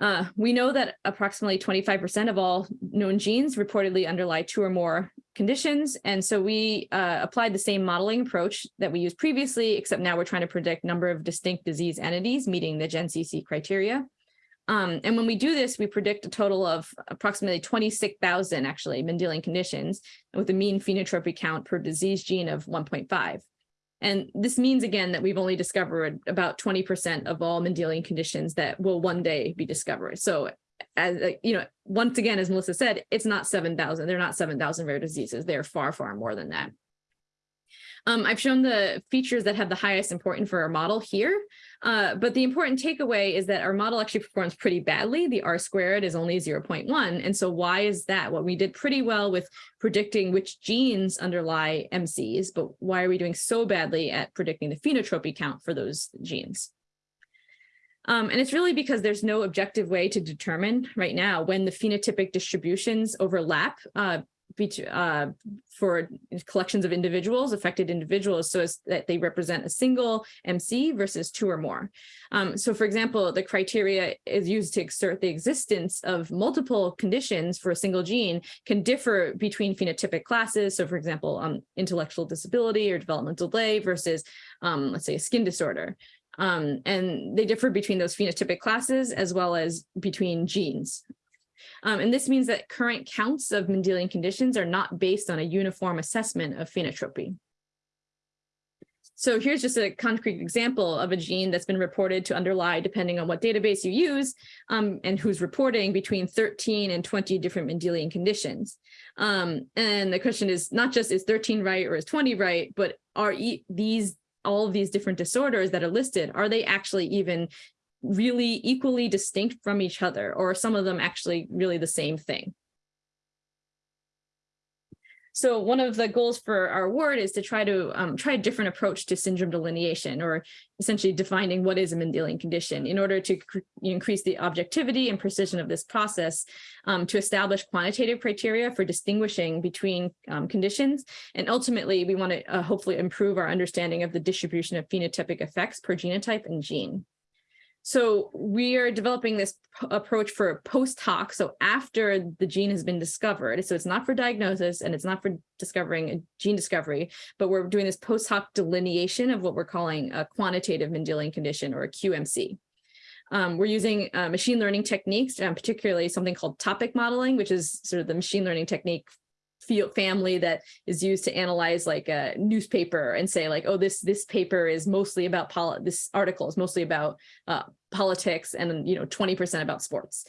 Uh, we know that approximately 25% of all known genes reportedly underlie two or more conditions. And so we uh, applied the same modeling approach that we used previously, except now we're trying to predict number of distinct disease entities meeting the GenCC criteria. Um, and when we do this, we predict a total of approximately 26,000 actually Mendelian conditions with a mean phenotropy count per disease gene of 1.5. And this means, again, that we've only discovered about 20% of all Mendelian conditions that will one day be discovered. So as you know, once again, as Melissa said, it's not 7,000. They're not 7,000 rare diseases. They're far, far more than that. Um, I've shown the features that have the highest importance for our model here, uh, but the important takeaway is that our model actually performs pretty badly. The R squared is only 0.1. And so why is that? Well, we did pretty well with predicting which genes underlie MCs, but why are we doing so badly at predicting the phenotropy count for those genes? Um, and it's really because there's no objective way to determine right now when the phenotypic distributions overlap uh, uh, for collections of individuals, affected individuals, so as that they represent a single MC versus two or more. Um, so for example, the criteria is used to exert the existence of multiple conditions for a single gene can differ between phenotypic classes. So for example, um, intellectual disability or developmental delay versus, um, let's say, a skin disorder. Um, and they differ between those phenotypic classes as well as between genes. Um, and this means that current counts of Mendelian conditions are not based on a uniform assessment of phenotropy. So here's just a concrete example of a gene that's been reported to underlie, depending on what database you use, um, and who's reporting between 13 and 20 different Mendelian conditions. Um, and the question is not just is 13 right or is 20 right, but are e these all of these different disorders that are listed, are they actually even really equally distinct from each other, or some of them actually really the same thing. So one of the goals for our award is to try to um, try a different approach to syndrome delineation, or essentially defining what is a Mendelian condition in order to increase the objectivity and precision of this process um, to establish quantitative criteria for distinguishing between um, conditions. And ultimately, we want to uh, hopefully improve our understanding of the distribution of phenotypic effects per genotype and gene. So we are developing this approach for post hoc. So after the gene has been discovered, so it's not for diagnosis and it's not for discovering a gene discovery, but we're doing this post hoc delineation of what we're calling a quantitative Mendelian condition or a QMC. Um, we're using uh, machine learning techniques, um, particularly something called topic modeling, which is sort of the machine learning technique field family that is used to analyze like a newspaper and say like, oh, this this paper is mostly about poli- this article is mostly about uh, politics and you know 20% about sports.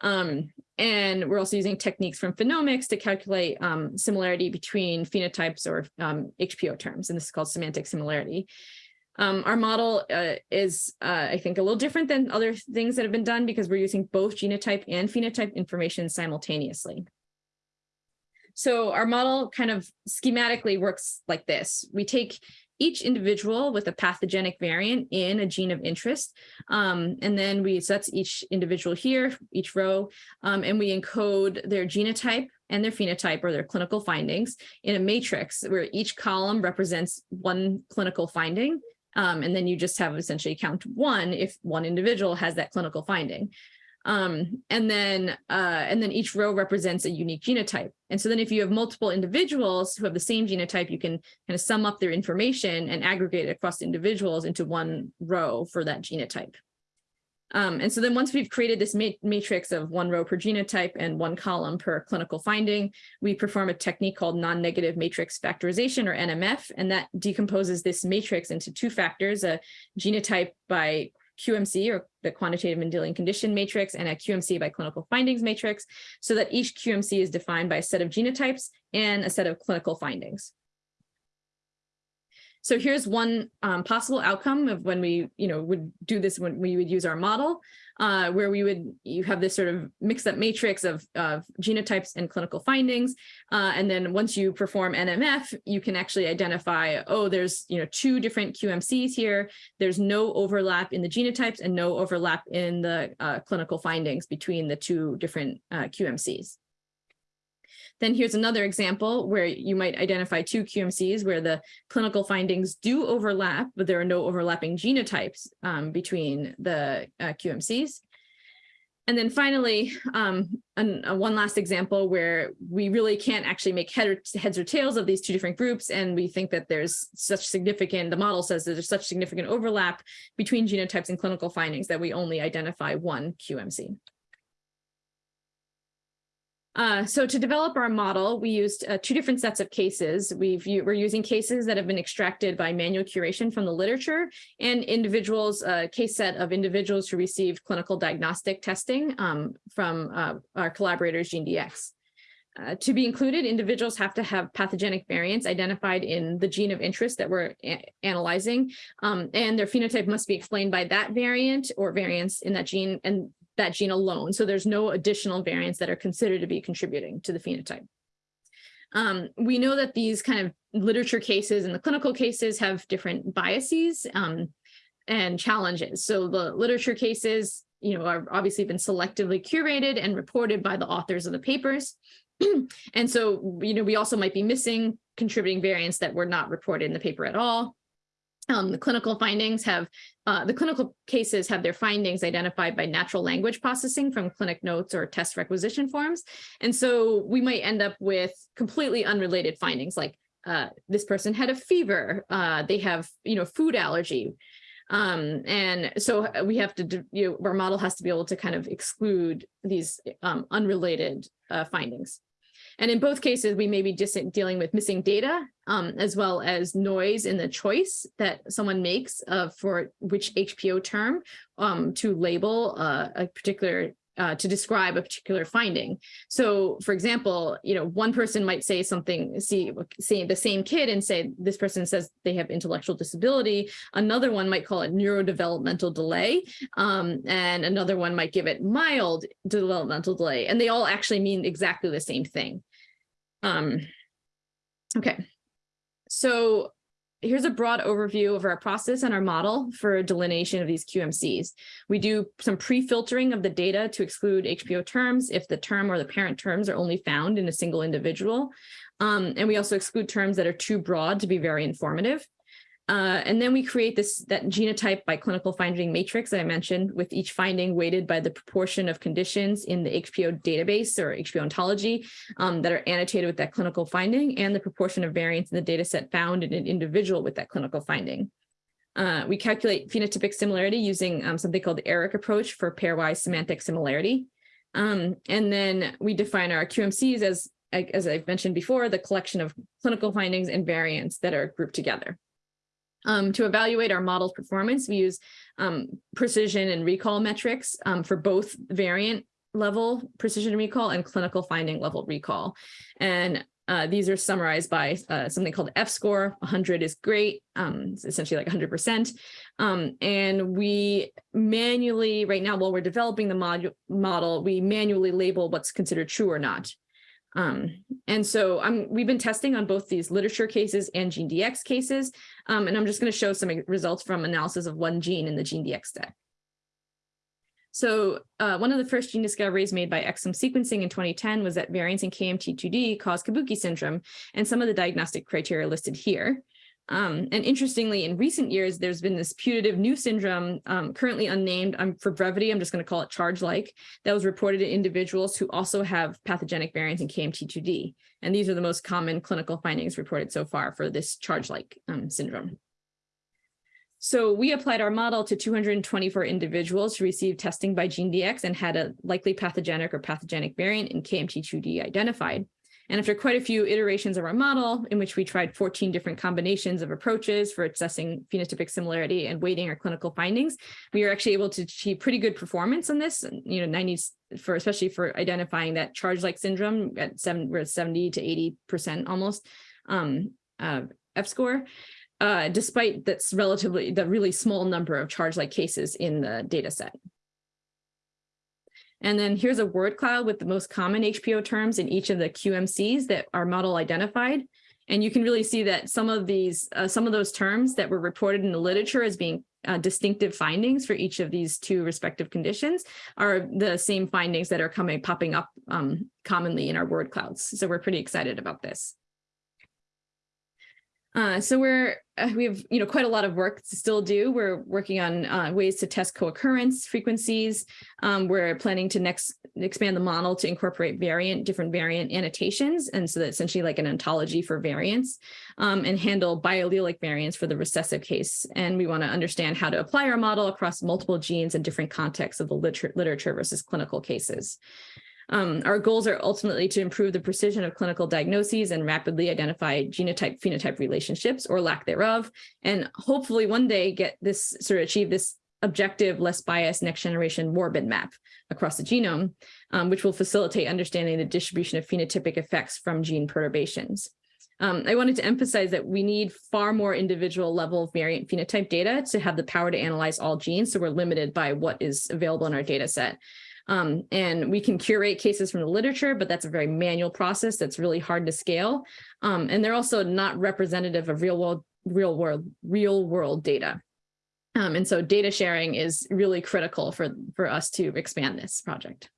Um, and we're also using techniques from phenomics to calculate um, similarity between phenotypes or um, HPO terms, and this is called semantic similarity. Um, our model uh, is, uh, I think, a little different than other things that have been done because we're using both genotype and phenotype information simultaneously. So our model kind of schematically works like this. We take each individual with a pathogenic variant in a gene of interest. Um, and then we, so that's each individual here, each row, um, and we encode their genotype and their phenotype or their clinical findings in a matrix where each column represents one clinical finding. Um, and then you just have essentially count one if one individual has that clinical finding. Um, and then uh, and then each row represents a unique genotype. And so then if you have multiple individuals who have the same genotype, you can kind of sum up their information and aggregate it across individuals into one row for that genotype. Um, and so then once we've created this ma matrix of one row per genotype and one column per clinical finding, we perform a technique called non-negative matrix factorization or NMF, and that decomposes this matrix into two factors, a genotype by QMC or the quantitative Mendelian condition matrix and a QMC by clinical findings matrix so that each QMC is defined by a set of genotypes and a set of clinical findings. So here's one um, possible outcome of when we, you know, would do this when we would use our model, uh, where we would you have this sort of mixed up matrix of, of genotypes and clinical findings. Uh, and then once you perform NMF, you can actually identify, oh, there's, you know, two different QMCs here. There's no overlap in the genotypes and no overlap in the uh, clinical findings between the two different uh, QMCs. Then here's another example where you might identify two QMCs where the clinical findings do overlap, but there are no overlapping genotypes um, between the uh, QMCs. And then finally, um, an, one last example where we really can't actually make head or, heads or tails of these two different groups. And we think that there's such significant, the model says there's such significant overlap between genotypes and clinical findings that we only identify one QMC. Uh, so to develop our model, we used uh, two different sets of cases. We've, we're using cases that have been extracted by manual curation from the literature and individuals, a uh, case set of individuals who received clinical diagnostic testing um, from uh, our collaborators GeneDx. Uh, to be included, individuals have to have pathogenic variants identified in the gene of interest that we're analyzing, um, and their phenotype must be explained by that variant or variants in that gene, and that gene alone. So there's no additional variants that are considered to be contributing to the phenotype. Um, we know that these kind of literature cases and the clinical cases have different biases um, and challenges. So the literature cases, you know, are obviously been selectively curated and reported by the authors of the papers. *clears throat* and so, you know, we also might be missing contributing variants that were not reported in the paper at all. Um, the clinical findings have, uh, the clinical cases have their findings identified by natural language processing from clinic notes or test requisition forms. And so we might end up with completely unrelated findings like uh, this person had a fever, uh, they have, you know, food allergy. Um, and so we have to, you know, our model has to be able to kind of exclude these um, unrelated uh, findings. And in both cases, we may be just dealing with missing data um, as well as noise in the choice that someone makes uh, for which HPO term um, to label uh, a particular uh, to describe a particular finding. So for example, you know, one person might say something, see, see the same kid and say, this person says they have intellectual disability. Another one might call it neurodevelopmental delay. Um, and another one might give it mild developmental delay. And they all actually mean exactly the same thing. Um, okay, so here's a broad overview of our process and our model for delineation of these QMCs. We do some pre-filtering of the data to exclude HPO terms if the term or the parent terms are only found in a single individual. Um, and we also exclude terms that are too broad to be very informative. Uh, and then we create this that genotype by clinical finding matrix that I mentioned with each finding weighted by the proportion of conditions in the HPO database or HPO ontology um, that are annotated with that clinical finding and the proportion of variants in the data set found in an individual with that clinical finding. Uh, we calculate phenotypic similarity using um, something called the ERIC approach for pairwise semantic similarity. Um, and then we define our QMCs as, as I've mentioned before, the collection of clinical findings and variants that are grouped together. Um, to evaluate our model's performance, we use um, precision and recall metrics um, for both variant level precision recall and clinical finding level recall. And uh, these are summarized by uh, something called F-score. 100 is great, um, it's essentially like 100%. Um, and we manually, right now, while we're developing the mod model, we manually label what's considered true or not. Um, and so I'm, we've been testing on both these literature cases and GeneDx cases, um, and I'm just going to show some results from analysis of one gene in the GeneDx deck. So uh, one of the first gene discoveries made by exome sequencing in 2010 was that variants in KMT2D cause Kabuki syndrome, and some of the diagnostic criteria listed here. Um, and interestingly, in recent years, there's been this putative new syndrome, um, currently unnamed. Um, for brevity, I'm just going to call it charge-like, that was reported in individuals who also have pathogenic variants in KMT2D. And these are the most common clinical findings reported so far for this charge-like um, syndrome. So we applied our model to 224 individuals who received testing by GeneDx and had a likely pathogenic or pathogenic variant in KMT2D identified. And after quite a few iterations of our model, in which we tried 14 different combinations of approaches for assessing phenotypic similarity and weighting our clinical findings, we were actually able to achieve pretty good performance on this, you know, 90 for especially for identifying that charge-like syndrome at seven, we're at 70 to 80% almost um, uh, F-score, uh, despite that's relatively the really small number of charge-like cases in the data set. And then here's a word cloud with the most common HPO terms in each of the QMCs that our model identified. And you can really see that some of these, uh, some of those terms that were reported in the literature as being uh, distinctive findings for each of these two respective conditions are the same findings that are coming popping up um, commonly in our word clouds. So we're pretty excited about this. Uh, so we're uh, we have you know quite a lot of work to still do. We're working on uh, ways to test co-occurrence frequencies. Um, we're planning to next expand the model to incorporate variant different variant annotations, and so that's essentially like an ontology for variants, um, and handle biallelic variants for the recessive case. And we want to understand how to apply our model across multiple genes and different contexts of the liter literature versus clinical cases. Um, our goals are ultimately to improve the precision of clinical diagnoses and rapidly identify genotype phenotype relationships or lack thereof, and hopefully one day get this sort of achieve this objective, less biased next generation morbid map across the genome, um, which will facilitate understanding the distribution of phenotypic effects from gene perturbations. Um, I wanted to emphasize that we need far more individual level variant phenotype data to have the power to analyze all genes. So we're limited by what is available in our data set. Um, and we can curate cases from the literature, but that's a very manual process that's really hard to scale. Um, and they're also not representative of real world, real world, real world data. Um, and so data sharing is really critical for, for us to expand this project.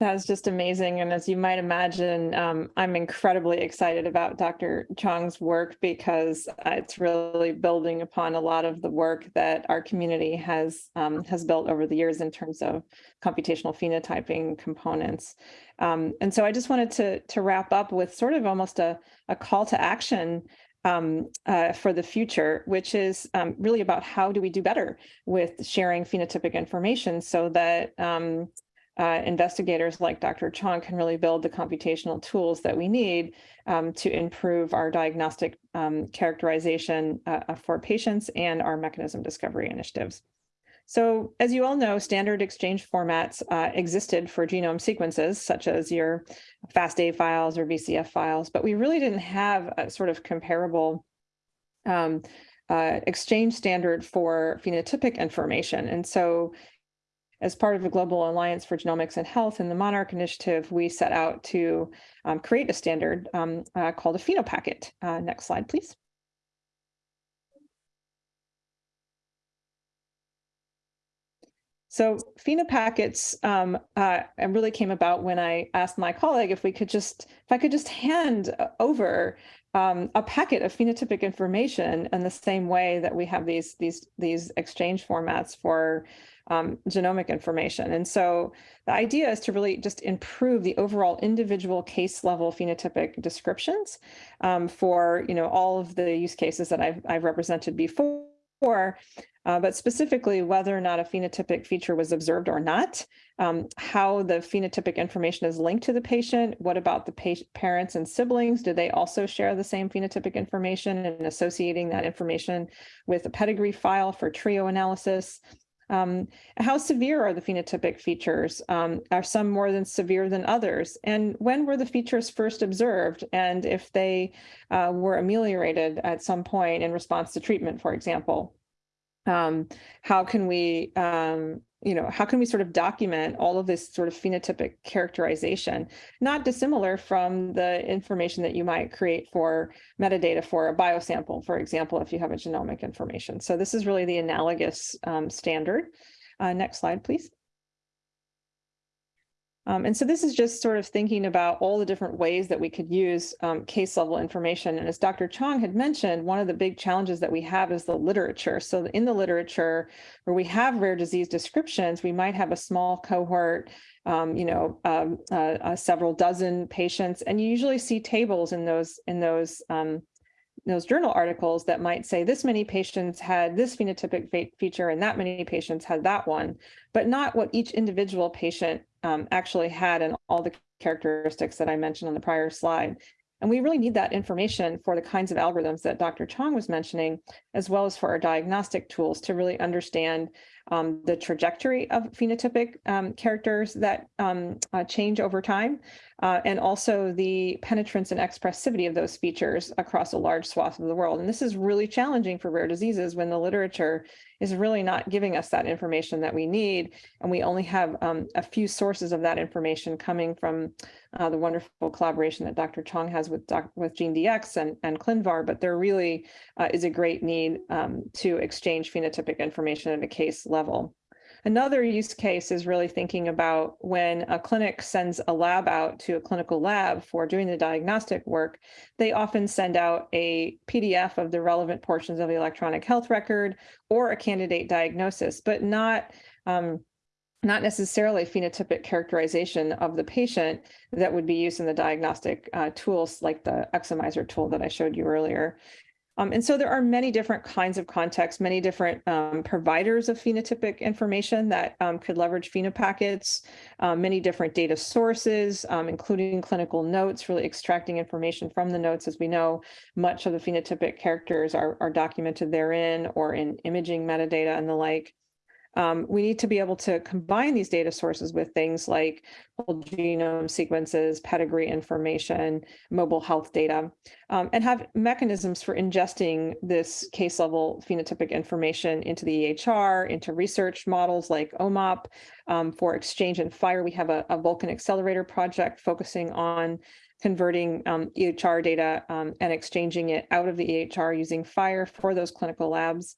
That's just amazing. And as you might imagine, um, I'm incredibly excited about Dr. Chong's work because it's really building upon a lot of the work that our community has um, has built over the years in terms of computational phenotyping components. Um, and so I just wanted to, to wrap up with sort of almost a, a call to action um, uh, for the future, which is um, really about how do we do better with sharing phenotypic information so that um, uh, investigators like Dr. Chong can really build the computational tools that we need um, to improve our diagnostic um, characterization uh, uh, for patients and our mechanism discovery initiatives. So as you all know, standard exchange formats uh, existed for genome sequences, such as your FASTA files or VCF files, but we really didn't have a sort of comparable um, uh, exchange standard for phenotypic information. And so as part of the Global Alliance for Genomics and Health and the Monarch Initiative, we set out to um, create a standard um, uh, called a phenopacket. Uh, next slide, please. So phenopackets um, uh, really came about when I asked my colleague if we could just, if I could just hand over um, a packet of phenotypic information in the same way that we have these these these exchange formats for um, genomic information. And so the idea is to really just improve the overall individual case level phenotypic descriptions um, for you know all of the use cases that I've I've represented before. Uh, but specifically whether or not a phenotypic feature was observed or not, um, how the phenotypic information is linked to the patient, what about the parents and siblings? Do they also share the same phenotypic information and associating that information with a pedigree file for trio analysis? Um, how severe are the phenotypic features? Um, are some more than severe than others? And when were the features first observed? And if they uh, were ameliorated at some point in response to treatment, for example? Um, how can we, um, you know, how can we sort of document all of this sort of phenotypic characterization, not dissimilar from the information that you might create for metadata for a biosample, for example, if you have a genomic information. So this is really the analogous um, standard. Uh, next slide, please. Um, and so this is just sort of thinking about all the different ways that we could use um, case level information. And as Dr. Chong had mentioned, one of the big challenges that we have is the literature. So in the literature where we have rare disease descriptions, we might have a small cohort, um, you know, um, uh, uh, several dozen patients, and you usually see tables in those in those um, those journal articles that might say this many patients had this phenotypic feature and that many patients had that one, but not what each individual patient um, actually had and all the characteristics that I mentioned on the prior slide. And we really need that information for the kinds of algorithms that Dr. Chong was mentioning, as well as for our diagnostic tools to really understand um, the trajectory of phenotypic um, characters that um, uh, change over time, uh, and also the penetrance and expressivity of those features across a large swath of the world. And this is really challenging for rare diseases when the literature is really not giving us that information that we need. And we only have um, a few sources of that information coming from uh, the wonderful collaboration that Dr. Chong has with, doc with GeneDx and, and ClinVar, but there really uh, is a great need um, to exchange phenotypic information at a case level. Another use case is really thinking about when a clinic sends a lab out to a clinical lab for doing the diagnostic work, they often send out a PDF of the relevant portions of the electronic health record or a candidate diagnosis, but not um, not necessarily phenotypic characterization of the patient that would be used in the diagnostic uh, tools like the Exomiser tool that I showed you earlier. Um, and so there are many different kinds of contexts, many different um, providers of phenotypic information that um, could leverage phenopackets, um, many different data sources, um, including clinical notes, really extracting information from the notes. As we know, much of the phenotypic characters are, are documented therein or in imaging metadata and the like. Um, we need to be able to combine these data sources with things like whole genome sequences, pedigree information, mobile health data, um, and have mechanisms for ingesting this case level phenotypic information into the EHR, into research models like OMOP. Um, for Exchange and FHIR. we have a, a Vulcan accelerator project focusing on converting um, EHR data um, and exchanging it out of the EHR using FHIR for those clinical labs.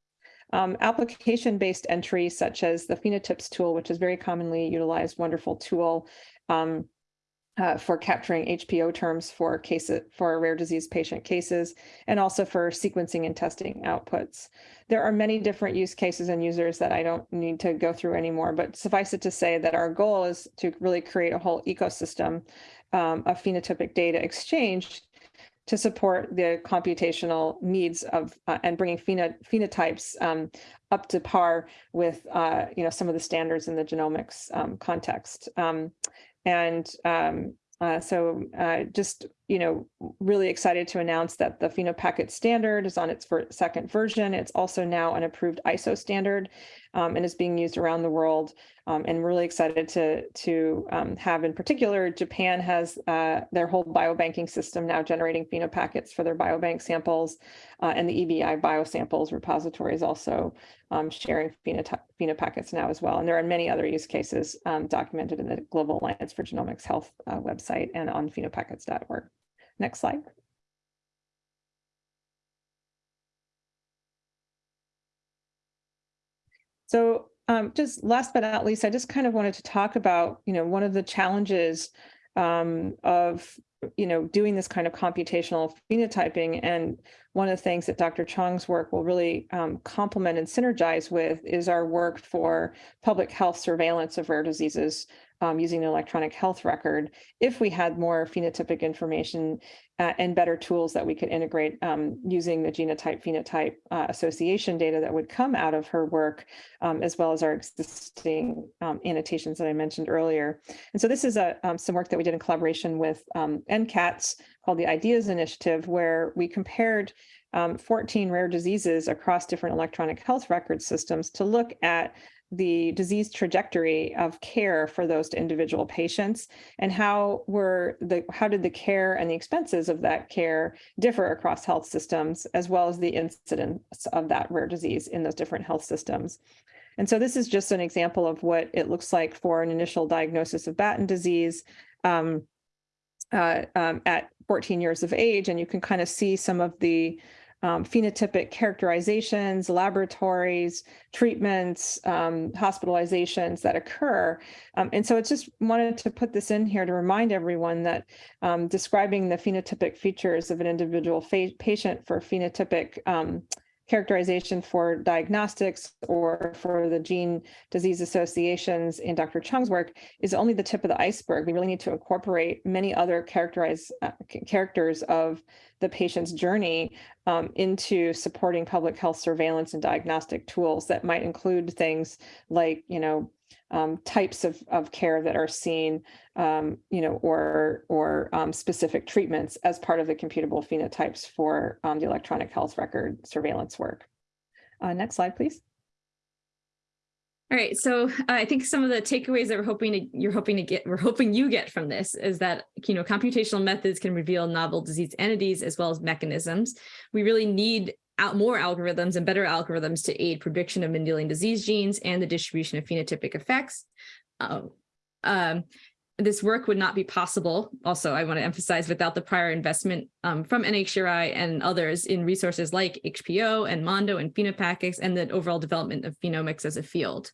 Um, Application-based entry, such as the PhenoTips tool, which is very commonly utilized, wonderful tool um, uh, for capturing HPO terms for cases for rare disease patient cases, and also for sequencing and testing outputs. There are many different use cases and users that I don't need to go through anymore, but suffice it to say that our goal is to really create a whole ecosystem um, of phenotypic data exchange to support the computational needs of uh, and bringing pheno phenotypes um, up to par with uh, you know some of the standards in the genomics um, context. Um, and um, uh, so uh, just, you know, really excited to announce that the PhenoPacket standard is on its second version. It's also now an approved ISO standard um, and is being used around the world. Um, and really excited to, to um, have in particular, Japan has uh, their whole biobanking system now generating PhenoPackets for their biobank samples. Uh, and the EBI biosamples repository is also um, sharing PhenoPackets now as well. And there are many other use cases um, documented in the Global Alliance for Genomics Health uh, website and on phenopackets.org. Next slide. So um, just last but not least, I just kind of wanted to talk about, you know, one of the challenges um, of you know, doing this kind of computational phenotyping. And one of the things that Dr. Chong's work will really um, complement and synergize with is our work for public health surveillance of rare diseases um, using an electronic health record. If we had more phenotypic information uh, and better tools that we could integrate um, using the genotype phenotype uh, association data that would come out of her work, um, as well as our existing um, annotations that I mentioned earlier. And so this is a, um, some work that we did in collaboration with um, NCATS called the IDEAS Initiative, where we compared um, 14 rare diseases across different electronic health record systems to look at the disease trajectory of care for those individual patients and how were the how did the care and the expenses of that care differ across health systems as well as the incidence of that rare disease in those different health systems. And so this is just an example of what it looks like for an initial diagnosis of Batten disease um, uh, um, at 14 years of age. And you can kind of see some of the um, phenotypic characterizations, laboratories, treatments, um, hospitalizations that occur. Um, and so it's just wanted to put this in here to remind everyone that um, describing the phenotypic features of an individual patient for phenotypic um, characterization for diagnostics or for the gene disease associations in Dr. Chong's work is only the tip of the iceberg. We really need to incorporate many other characterize, uh, characters of the patient's journey um, into supporting public health surveillance and diagnostic tools that might include things like, you know, um, types of, of care that are seen, um, you know, or or um, specific treatments as part of the computable phenotypes for um, the electronic health record surveillance work. Uh, next slide, please. All right, so uh, I think some of the takeaways that we're hoping to you're hoping to get we're hoping you get from this is that you know computational methods can reveal novel disease entities as well as mechanisms. We really need out more algorithms and better algorithms to aid prediction of Mendelian disease genes and the distribution of phenotypic effects. Um, um, this work would not be possible, also I want to emphasize, without the prior investment um, from NHGRI and others in resources like HPO and Mondo and Phenopackets and the overall development of phenomics as a field.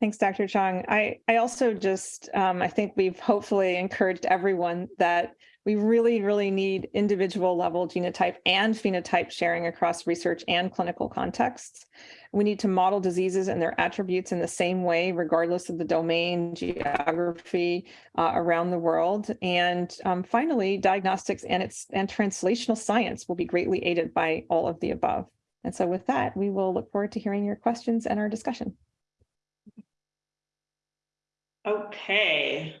Thanks, Dr. Chong. I, I also just, um, I think we've hopefully encouraged everyone that we really, really need individual level genotype and phenotype sharing across research and clinical contexts. We need to model diseases and their attributes in the same way, regardless of the domain, geography uh, around the world. And um, finally, diagnostics and its and translational science will be greatly aided by all of the above. And so with that, we will look forward to hearing your questions and our discussion. Okay.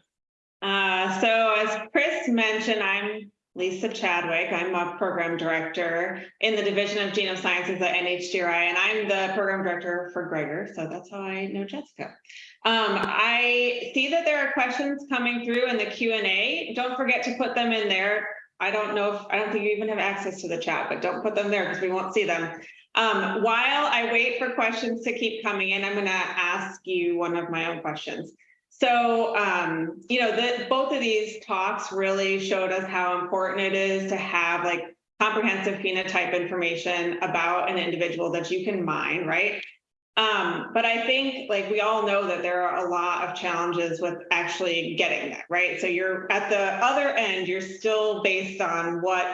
Uh, so as Chris mentioned, I'm Lisa Chadwick. I'm a program director in the Division of Genome Sciences at NHGRI, and I'm the program director for GREGoR. So that's how I know Jessica. Um, I see that there are questions coming through in the Q&A. Don't forget to put them in there. I don't know if, I don't think you even have access to the chat, but don't put them there because we won't see them. Um, while I wait for questions to keep coming in, I'm going to ask you one of my own questions. So, um, you know, the, both of these talks really showed us how important it is to have like comprehensive phenotype information about an individual that you can mine, right? Um, but I think like we all know that there are a lot of challenges with actually getting that, right? So you're at the other end, you're still based on what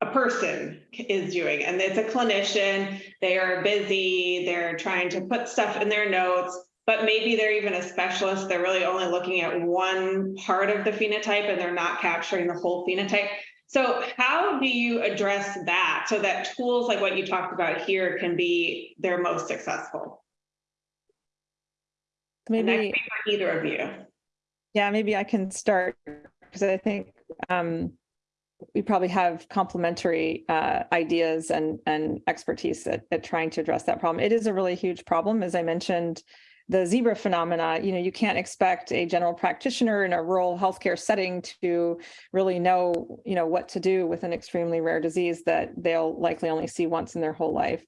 a person is doing. And it's a clinician, they are busy, they're trying to put stuff in their notes but maybe they're even a specialist. They're really only looking at one part of the phenotype and they're not capturing the whole phenotype. So how do you address that so that tools like what you talked about here can be their most successful? Maybe for either of you. Yeah, maybe I can start because I think um, we probably have complementary uh, ideas and, and expertise at, at trying to address that problem. It is a really huge problem. As I mentioned, the zebra phenomena, you know, you can't expect a general practitioner in a rural healthcare setting to really know, you know, what to do with an extremely rare disease that they'll likely only see once in their whole life.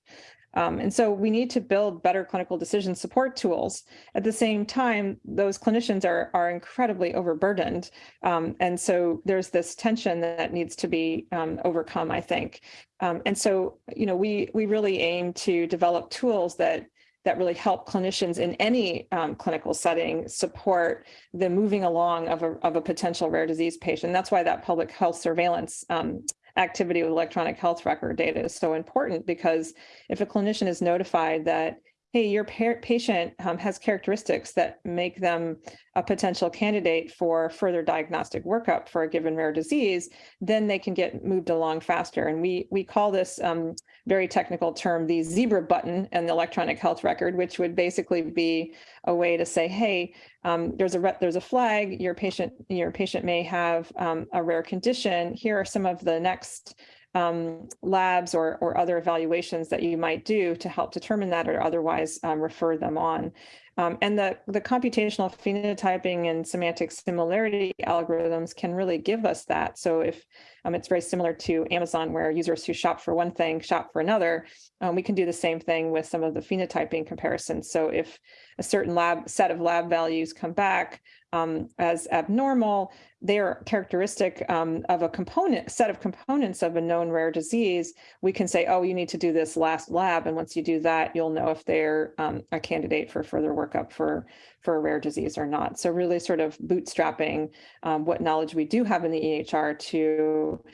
Um, and so we need to build better clinical decision support tools. At the same time, those clinicians are, are incredibly overburdened. Um, and so there's this tension that needs to be um, overcome, I think. Um, and so, you know, we, we really aim to develop tools that that really help clinicians in any um, clinical setting support the moving along of a, of a potential rare disease patient. That's why that public health surveillance um, activity with electronic health record data is so important because if a clinician is notified that hey, your patient um, has characteristics that make them a potential candidate for further diagnostic workup for a given rare disease, then they can get moved along faster. And we we call this um, very technical term the zebra button and the electronic health record, which would basically be a way to say, hey, um, there's a there's a flag. Your patient your patient may have um, a rare condition. Here are some of the next um, labs or, or other evaluations that you might do to help determine that or otherwise um, refer them on. Um, and the, the computational phenotyping and semantic similarity algorithms can really give us that. So if um, it's very similar to Amazon where users who shop for one thing shop for another, um, we can do the same thing with some of the phenotyping comparisons. So if a certain lab set of lab values come back um, as abnormal, they are characteristic um, of a component set of components of a known rare disease, we can say, oh, you need to do this last lab. And once you do that, you'll know if they're um, a candidate for further workup for, for a rare disease or not. So really sort of bootstrapping um, what knowledge we do have in the EHR to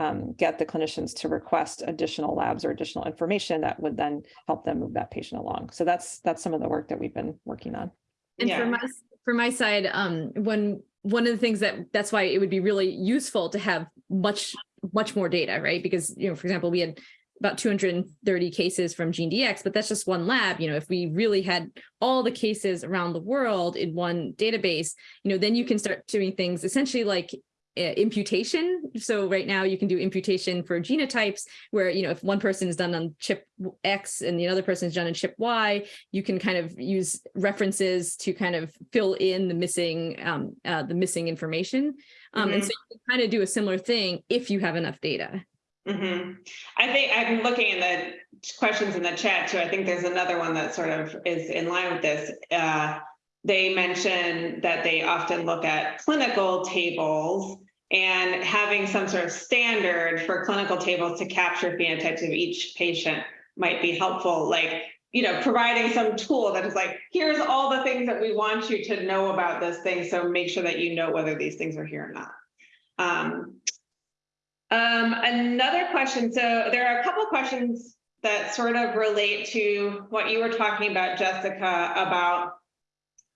um, get the clinicians to request additional labs or additional information that would then help them move that patient along. So that's that's some of the work that we've been working on. And Yeah. for my for my side, um, when one of the things that that's why it would be really useful to have much much more data, right? Because you know, for example, we had about 230 cases from GeneDx, but that's just one lab. You know, if we really had all the cases around the world in one database, you know, then you can start doing things essentially like imputation. So right now you can do imputation for genotypes where, you know, if one person is done on chip X and the other person is done on chip Y, you can kind of use references to kind of fill in the missing, um, uh, the missing information. Um, And so you can kind of do a similar thing if you have enough data. hmm I think I'm looking in the questions in the chat too. I think there's another one that sort of is in line with this. Uh, they mention that they often look at clinical tables and having some sort of standard for clinical tables to capture phenotypes of each patient might be helpful. Like, you know, providing some tool that is like, here's all the things that we want you to know about this thing. So make sure that you know whether these things are here or not. Um, um, another question. So there are a couple questions that sort of relate to what you were talking about, Jessica, about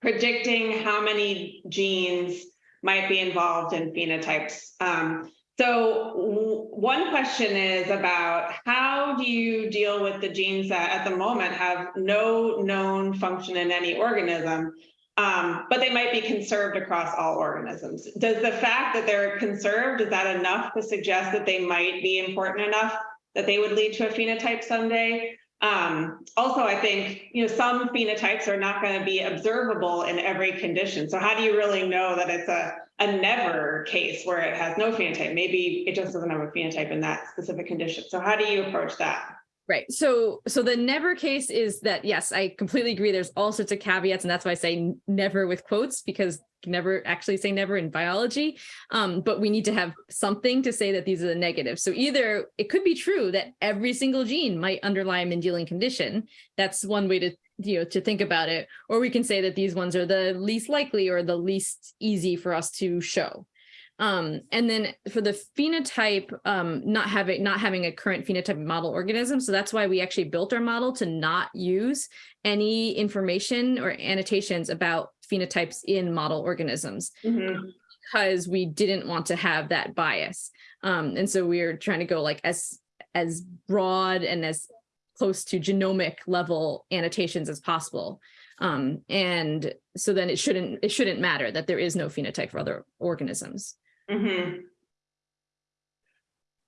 predicting how many genes might be involved in phenotypes. Um, so one question is about how do you deal with the genes that at the moment have no known function in any organism, um, but they might be conserved across all organisms. Does the fact that they're conserved, is that enough to suggest that they might be important enough that they would lead to a phenotype someday? Um, also, I think, you know, some phenotypes are not going to be observable in every condition. So how do you really know that it's a, a never case where it has no phenotype? Maybe it just doesn't have a phenotype in that specific condition. So how do you approach that? Right. So, so the never case is that, yes, I completely agree. There's all sorts of caveats and that's why I say never with quotes because never actually say never in biology. Um, but we need to have something to say that these are the negatives. So either it could be true that every single gene might underlie a Mendelian condition. That's one way to, you know, to think about it. Or we can say that these ones are the least likely or the least easy for us to show. Um, and then for the phenotype, um, not having not having a current phenotype model organism. So that's why we actually built our model to not use any information or annotations about phenotypes in model organisms Mhm. because we didn't want to have that bias. Um, and so we are trying to go like as as broad and as close to genomic level annotations as possible. Um, and so then it shouldn't it shouldn't matter that there is no phenotype for other organisms. Hmm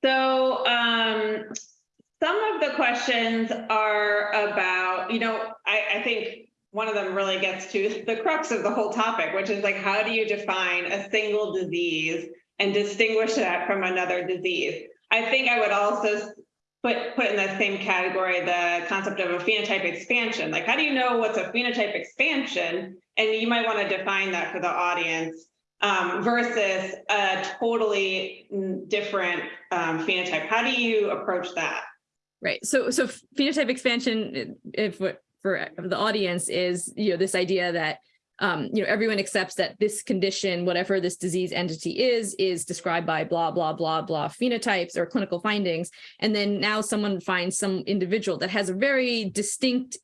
So, um, some of the questions are about, you know, I, I think one of them really gets to the crux of the whole topic, which is like, how do you define a single disease and distinguish that from another disease? I think I would also put, put in the same category the concept of a phenotype expansion. Like, how do you know what's a phenotype expansion? And you might want to define that for the audience um, versus a totally different um, phenotype. How do you approach that? Right. So so phenotype expansion, if for the audience is, you know, this idea that um, you know, everyone accepts that this condition, whatever this disease entity is, is described by blah, blah, blah, blah phenotypes or clinical findings. And then now someone finds some individual that has a very distinct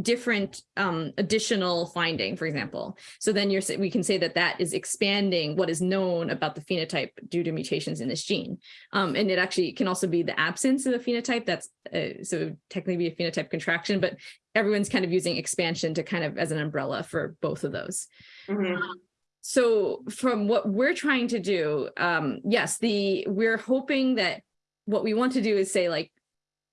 different um, additional finding, for example. So then you're we can say that that is expanding what is known about the phenotype due to mutations in this gene. Um, and it actually can also be the absence of a phenotype. That's uh, so technically be a phenotype contraction, but everyone's kind of using expansion to kind of as an umbrella for both of those. Mhm. So from what we're trying to do, um, yes, the we're hoping that what we want to do is say like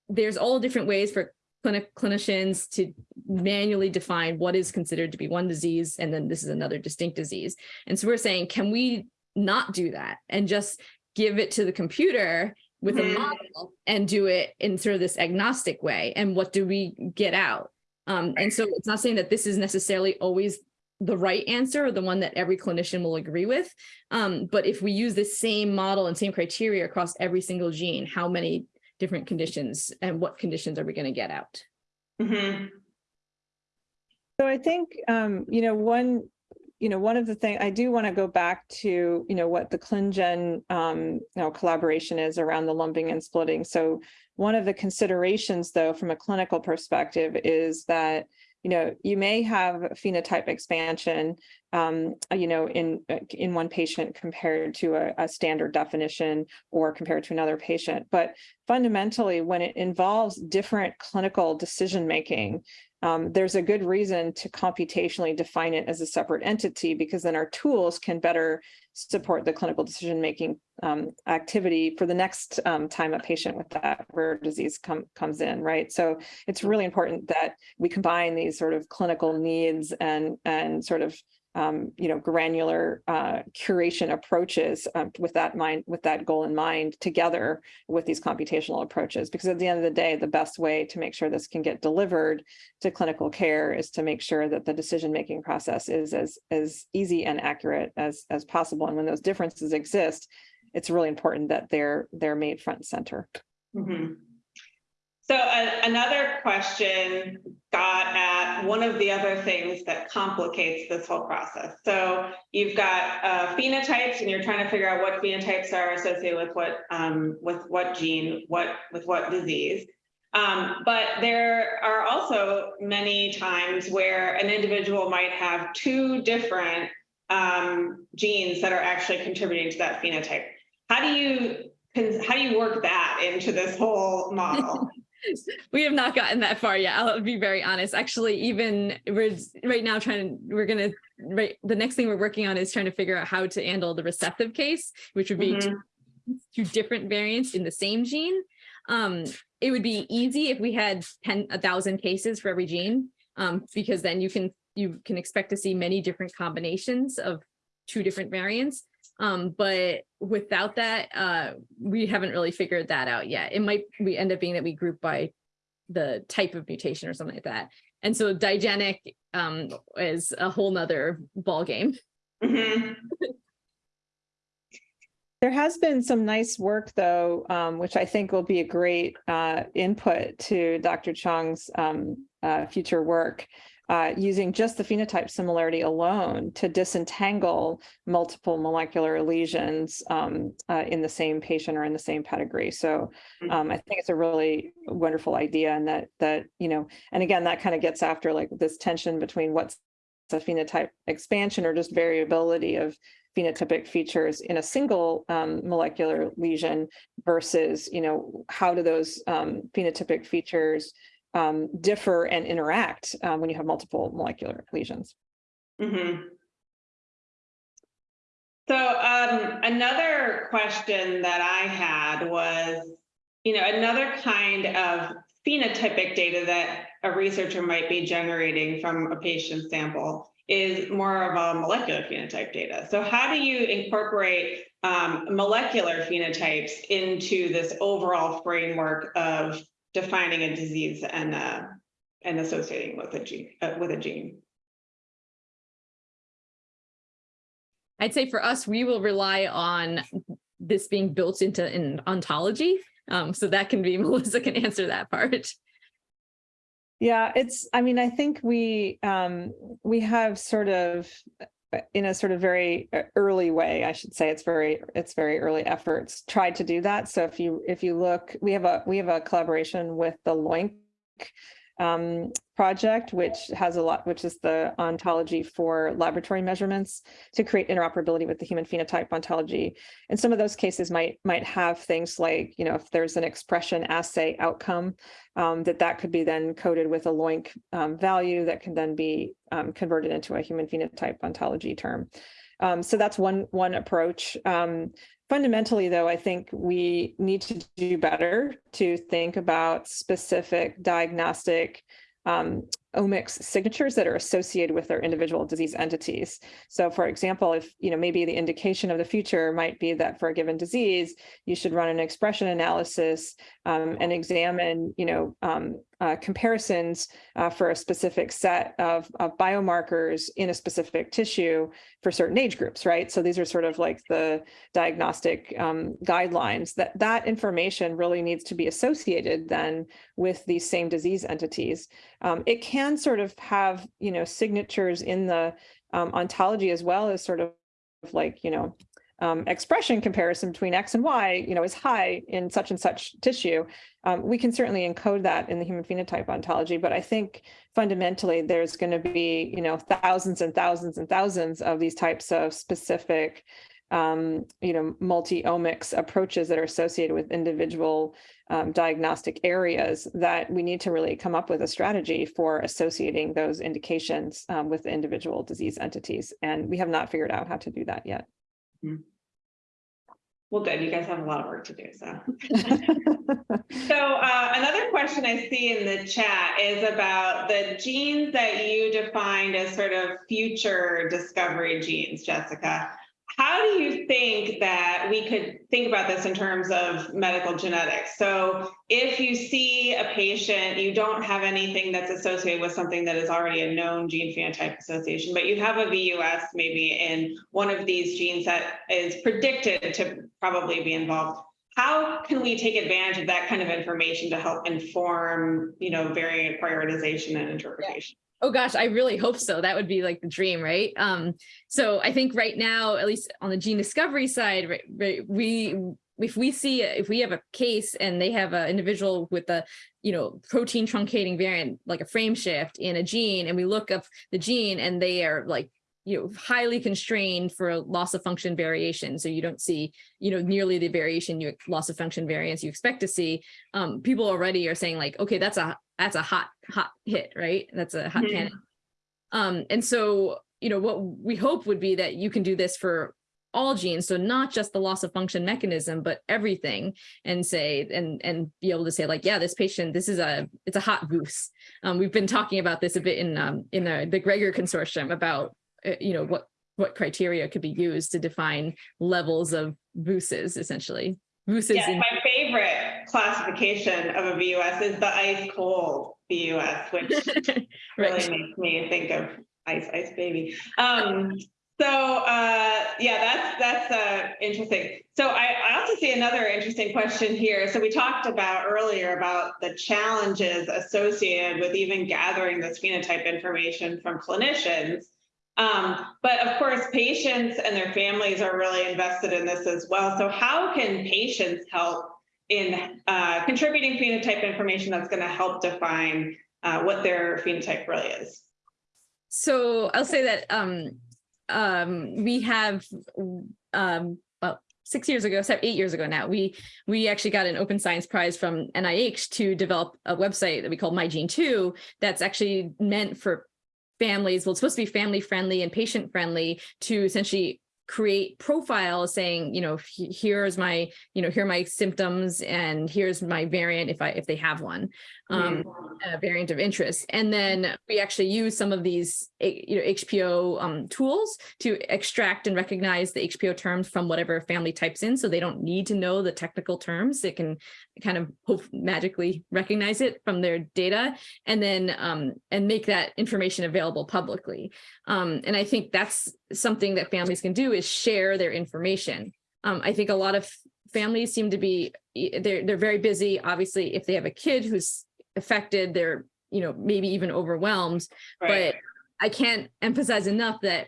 there's all different ways for clinic clinicians to manually define what is considered to be one disease and then this is another distinct disease. And so we're saying, can we not do that and just give it to the computer with a Mhm. model and do it in sort of this agnostic way? And what do we get out? Um, and so it's not saying that this is necessarily always the right answer or the one that every clinician will agree with. Um, but if we use the same model and same criteria across every single gene, how many different conditions and what conditions are we going to get out? Mhm. So I think, um, you know, one, you know, one of the things I do want to go back to, you know, what the ClinGen, um, you know, collaboration is around the lumping and splitting. So one of the considerations, though, from a clinical perspective is that, you know, you may have phenotype expansion, um, you know, in, in one patient compared to a, a standard definition or compared to another patient. But fundamentally, when it involves different clinical decision-making, um, there's a good reason to computationally define it as a separate entity because then our tools can better support the clinical decision-making um, activity for the next um, time a patient with that rare disease come, comes in, right? So it's really important that we combine these sort of clinical needs and, and sort of um, you know, granular uh, curation approaches um, with that mind, with that goal in mind, together with these computational approaches. Because at the end of the day, the best way to make sure this can get delivered to clinical care is to make sure that the decision-making process is as as easy and accurate as as possible. And when those differences exist, it's really important that they're they're made front and center. Mhm. So a- another question got at one of the other things that complicates this whole process. So you've got uh, phenotypes and you're trying to figure out what phenotypes are associated with what, um, with what gene, what, with what disease. Um, but there are also many times where an individual might have two different um, genes that are actually contributing to that phenotype. How do you, how do you work that into this whole model? *laughs* *laughs* we have not gotten that far yet. I'll be very honest. Actually, even we're right now trying to, we're going to, right, the next thing we're working on is trying to figure out how to handle the recessive case, which would be Mhm. two, two different variants in the same gene. Um, it would be easy if we had 10, a thousand cases for every gene, um, because then you can, you can expect to see many different combinations of two different variants. Um, but without that, uh, we haven't really figured that out yet. It might, we end up being that we group by the type of mutation or something like that. And so digenic, um, is a whole nother ballgame. Mhm. *laughs* There has been some nice work, though, um, which I think will be a great uh, input to Dr. Chong's um, uh, future work, uh, using just the phenotype similarity alone to disentangle multiple molecular lesions um, uh, in the same patient or in the same pedigree. So um, I think it's a really wonderful idea, and that that you know, and again, that kind of gets after like this tension between what's a phenotype expansion or just variability of phenotypic features in a single um, molecular lesion versus, you know, how do those um, phenotypic features um, differ and interact uh, when you have multiple molecular lesions? Mhm. So um, another question that I had was, you know, another kind of phenotypic data that a researcher might be generating from a patient sample is more of a molecular phenotype data. So how do you incorporate um, molecular phenotypes into this overall framework of defining a disease and uh, and associating with a gene uh, with a gene? I'd say for us, we will rely on this being built into an ontology. Um, so that can be, *laughs* Melissa can answer that part. Yeah, it's, I mean, I think we, um, we have sort of, in a sort of very uh, early way, I should say, it's very, it's very early efforts, tried to do that. So if you, if you look, we have a, we have a collaboration with the LOINC um, project, which has a lot, which is the ontology for laboratory measurements to create interoperability with the human phenotype ontology. And some of those cases might might have things like, you know, if there's an expression assay outcome, um, that that could be then coded with a LOINC um, value that can then be um, converted into a human phenotype ontology term. Um, so that's one one approach. Um, fundamentally, though, I think we need to do better to think about specific diagnostic um, omics signatures that are associated with their individual disease entities. So for example, if, you know, maybe the indication of the future might be that for a given disease, you should run an expression analysis um, and examine, you know, um, uh, comparisons uh, for a specific set of, of biomarkers in a specific tissue for certain age groups, right? So these are sort of like the diagnostic um, guidelines that that information really needs to be associated then with these same disease entities. Um, it can sort of have, you know, signatures in the um, ontology as well as sort of like, you know, um, expression comparison between X and Y, you know, is high in such and such tissue. Um, we can certainly encode that in the human phenotype ontology, but I think fundamentally there's going to be, you know, thousands and thousands and thousands of these types of specific, um, you know, multi-omics approaches that are associated with individual um, diagnostic areas that we need to really come up with a strategy for associating those indications um, with individual disease entities. And we have not figured out how to do that yet. Well, good. You guys have a lot of work to do, so. *laughs* So uh, another question I see in the chat is about the genes that you defined as sort of future discovery genes, Jessica. How do you think that we could think about this in terms of medical genetics? So if you see a patient, you don't have anything that's associated with something that is already a known gene phenotype association, but you have a VUS maybe in one of these genes that is predicted to probably be involved. How can we take advantage of that kind of information to help inform, you know, variant prioritization and interpretation? Oh gosh, I really hope so. That would be like the dream, right? Um, so I think right now, at least on the gene discovery side, right, right, we if we see if we have a case and they have an individual with a you know protein truncating variant like a frame shift in a gene and we look up the gene and they are like you know highly constrained for loss of function variation so you don't see you know nearly the variation you loss of function variance you expect to see um people already are saying like okay that's a that's a hot hot hit right? That's a hot Mhm. candidate um and so you know what we hope would be that you can do this for all genes. So not just the loss of function mechanism but everything and say and and be able to say like yeah this patient this is a it's a hot goose. Um we've been talking about this a bit in um in the the GREGoR consortium about uh, you know what what criteria could be used to define levels of VUSes essentially. VUSes Yes, my favorite classification of a VUS is the ice cold VUS, which *laughs* really makes me think of ice ice baby. Um, so uh, yeah, that's that's uh, interesting. So I, I also see another interesting question here. So we talked about earlier about the challenges associated with even gathering this phenotype information from clinicians. Um, but of course, patients and their families are really invested in this as well. So how can patients help in uh, contributing phenotype information that's going to help define uh, what their phenotype really is? so I'll say that um um we have um well six years ago seven eight years ago now we we actually got an open science prize from NIH to develop a website that we call MyGene2 that's actually meant for families well it's supposed to be family friendly and patient friendly to essentially create profiles saying you know here's my you know here are my symptoms and here's my variant if I if they have one um a variant of interest. And then we actually use some of these, eh, you know, HPO um, tools to extract and recognize the HPO terms from whatever family types in. So they don't need to know the technical terms. It can kind of hope magically recognize it from their data and then um, and make that information available publicly. Um, and I think that's something that families can do is share their information. Um, I think a lot of families seem to be, eh, they're, they're very busy. Obviously, if they have a kid who's affected they're you know, maybe even overwhelmed. Right. But I can't emphasize enough that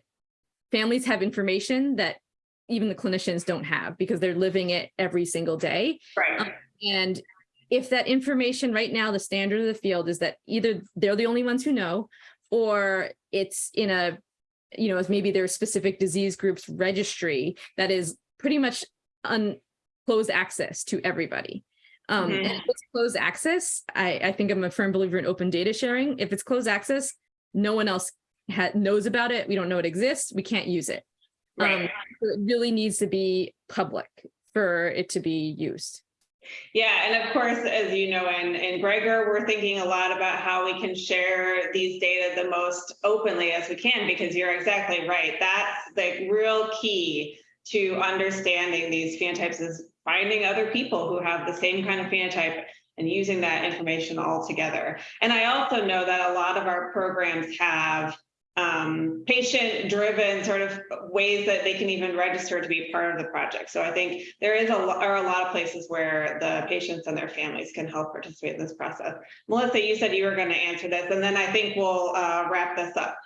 families have information that even the clinicians don't have because they're living it every single day. Right. Um, and if that information right now, the standard of the field is that either they're the only ones who know, or it's in a, you know, as maybe their specific disease groups registry that is pretty much un closed access to everybody. Um, and Mhm. if it's closed access, I, I think I'm a firm believer in open data sharing. If it's closed access, no one else knows about it. We don't know it exists. We can't use it. Um, so it really needs to be public for it to be used. Yeah, and of course, as you know, in, in GREGoR, we're thinking a lot about how we can share these data the most openly as we can, because you're exactly right. That's the real key to understanding these phenotypes is finding other people who have the same kind of phenotype and using that information all together. And I also know that a lot of our programs have um, patient-driven sort of ways that they can even register to be part of the project. So I think there is a are a lot of places where the patients and their families can help participate in this process. Melissa, you said you were going to answer this, and then I think we'll uh, wrap this up.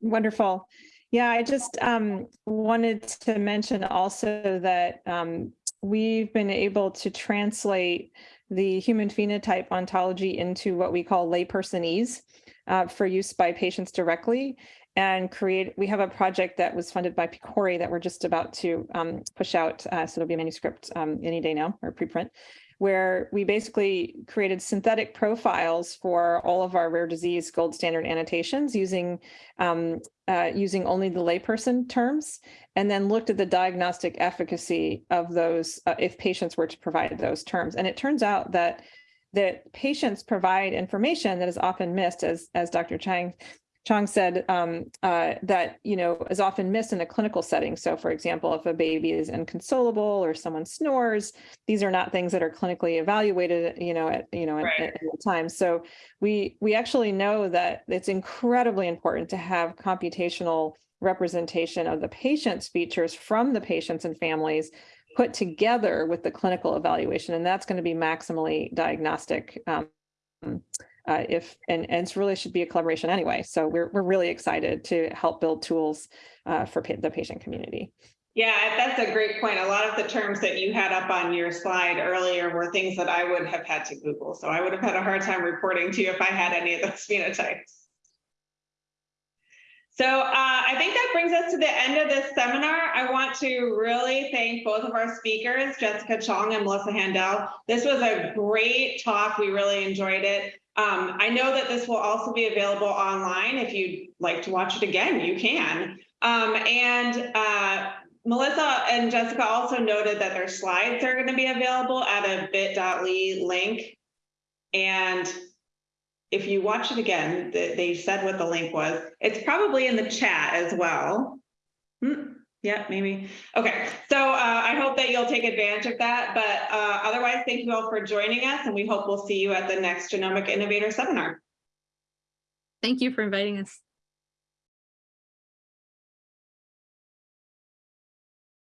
Wonderful. Yeah, I just um, wanted to mention also that um, we've been able to translate the human phenotype ontology into what we call laypersonese uh, for use by patients directly and create, we have a project that was funded by PCORI that we're just about to um, push out. Uh, so it'll be a manuscript um, any day now or preprint where we basically created synthetic profiles for all of our rare disease gold standard annotations using um, uh, using only the layperson terms, and then looked at the diagnostic efficacy of those uh, if patients were to provide those terms. And it turns out that that patients provide information that is often missed, as as Dr. Chang Chong said, um, uh, that you know is often missed in a clinical setting. So, for example, if a baby is inconsolable or someone snores, these are not things that are clinically evaluated, you know, at you know Right. at, at the time. So we we actually know that it's incredibly important to have computational representation of the patient's features from the patients and families put together with the clinical evaluation, and that's going to be maximally diagnostic. Um, uh, if and, and it's really should be a collaboration anyway. So we're we're really excited to help build tools uh, for pa- the patient community. Yeah, that's a great point. A lot of the terms that you had up on your slide earlier were things that I would have had to Google. So I would have had a hard time reporting to you if I had any of those *laughs* phenotypes. So uh, I think that brings us to the end of this seminar. I want to really thank both of our speakers, Jessica Chong and Melissa Haendel. This was a great talk. We really enjoyed it. Um, I know that this will also be available online. If you'd like to watch it again, you can. Um, and uh, Melissa and Jessica also noted that their slides are going to be available at a bit.ly link. And if you watch it again, th- they said what the link was. It's probably in the chat as well. Hmm, yeah, maybe. Okay, so uh, I hope that you'll take advantage of that. But uh, otherwise, thank you all for joining us, and we hope we'll see you at the next Genomic Innovator Seminar. Thank you for inviting us.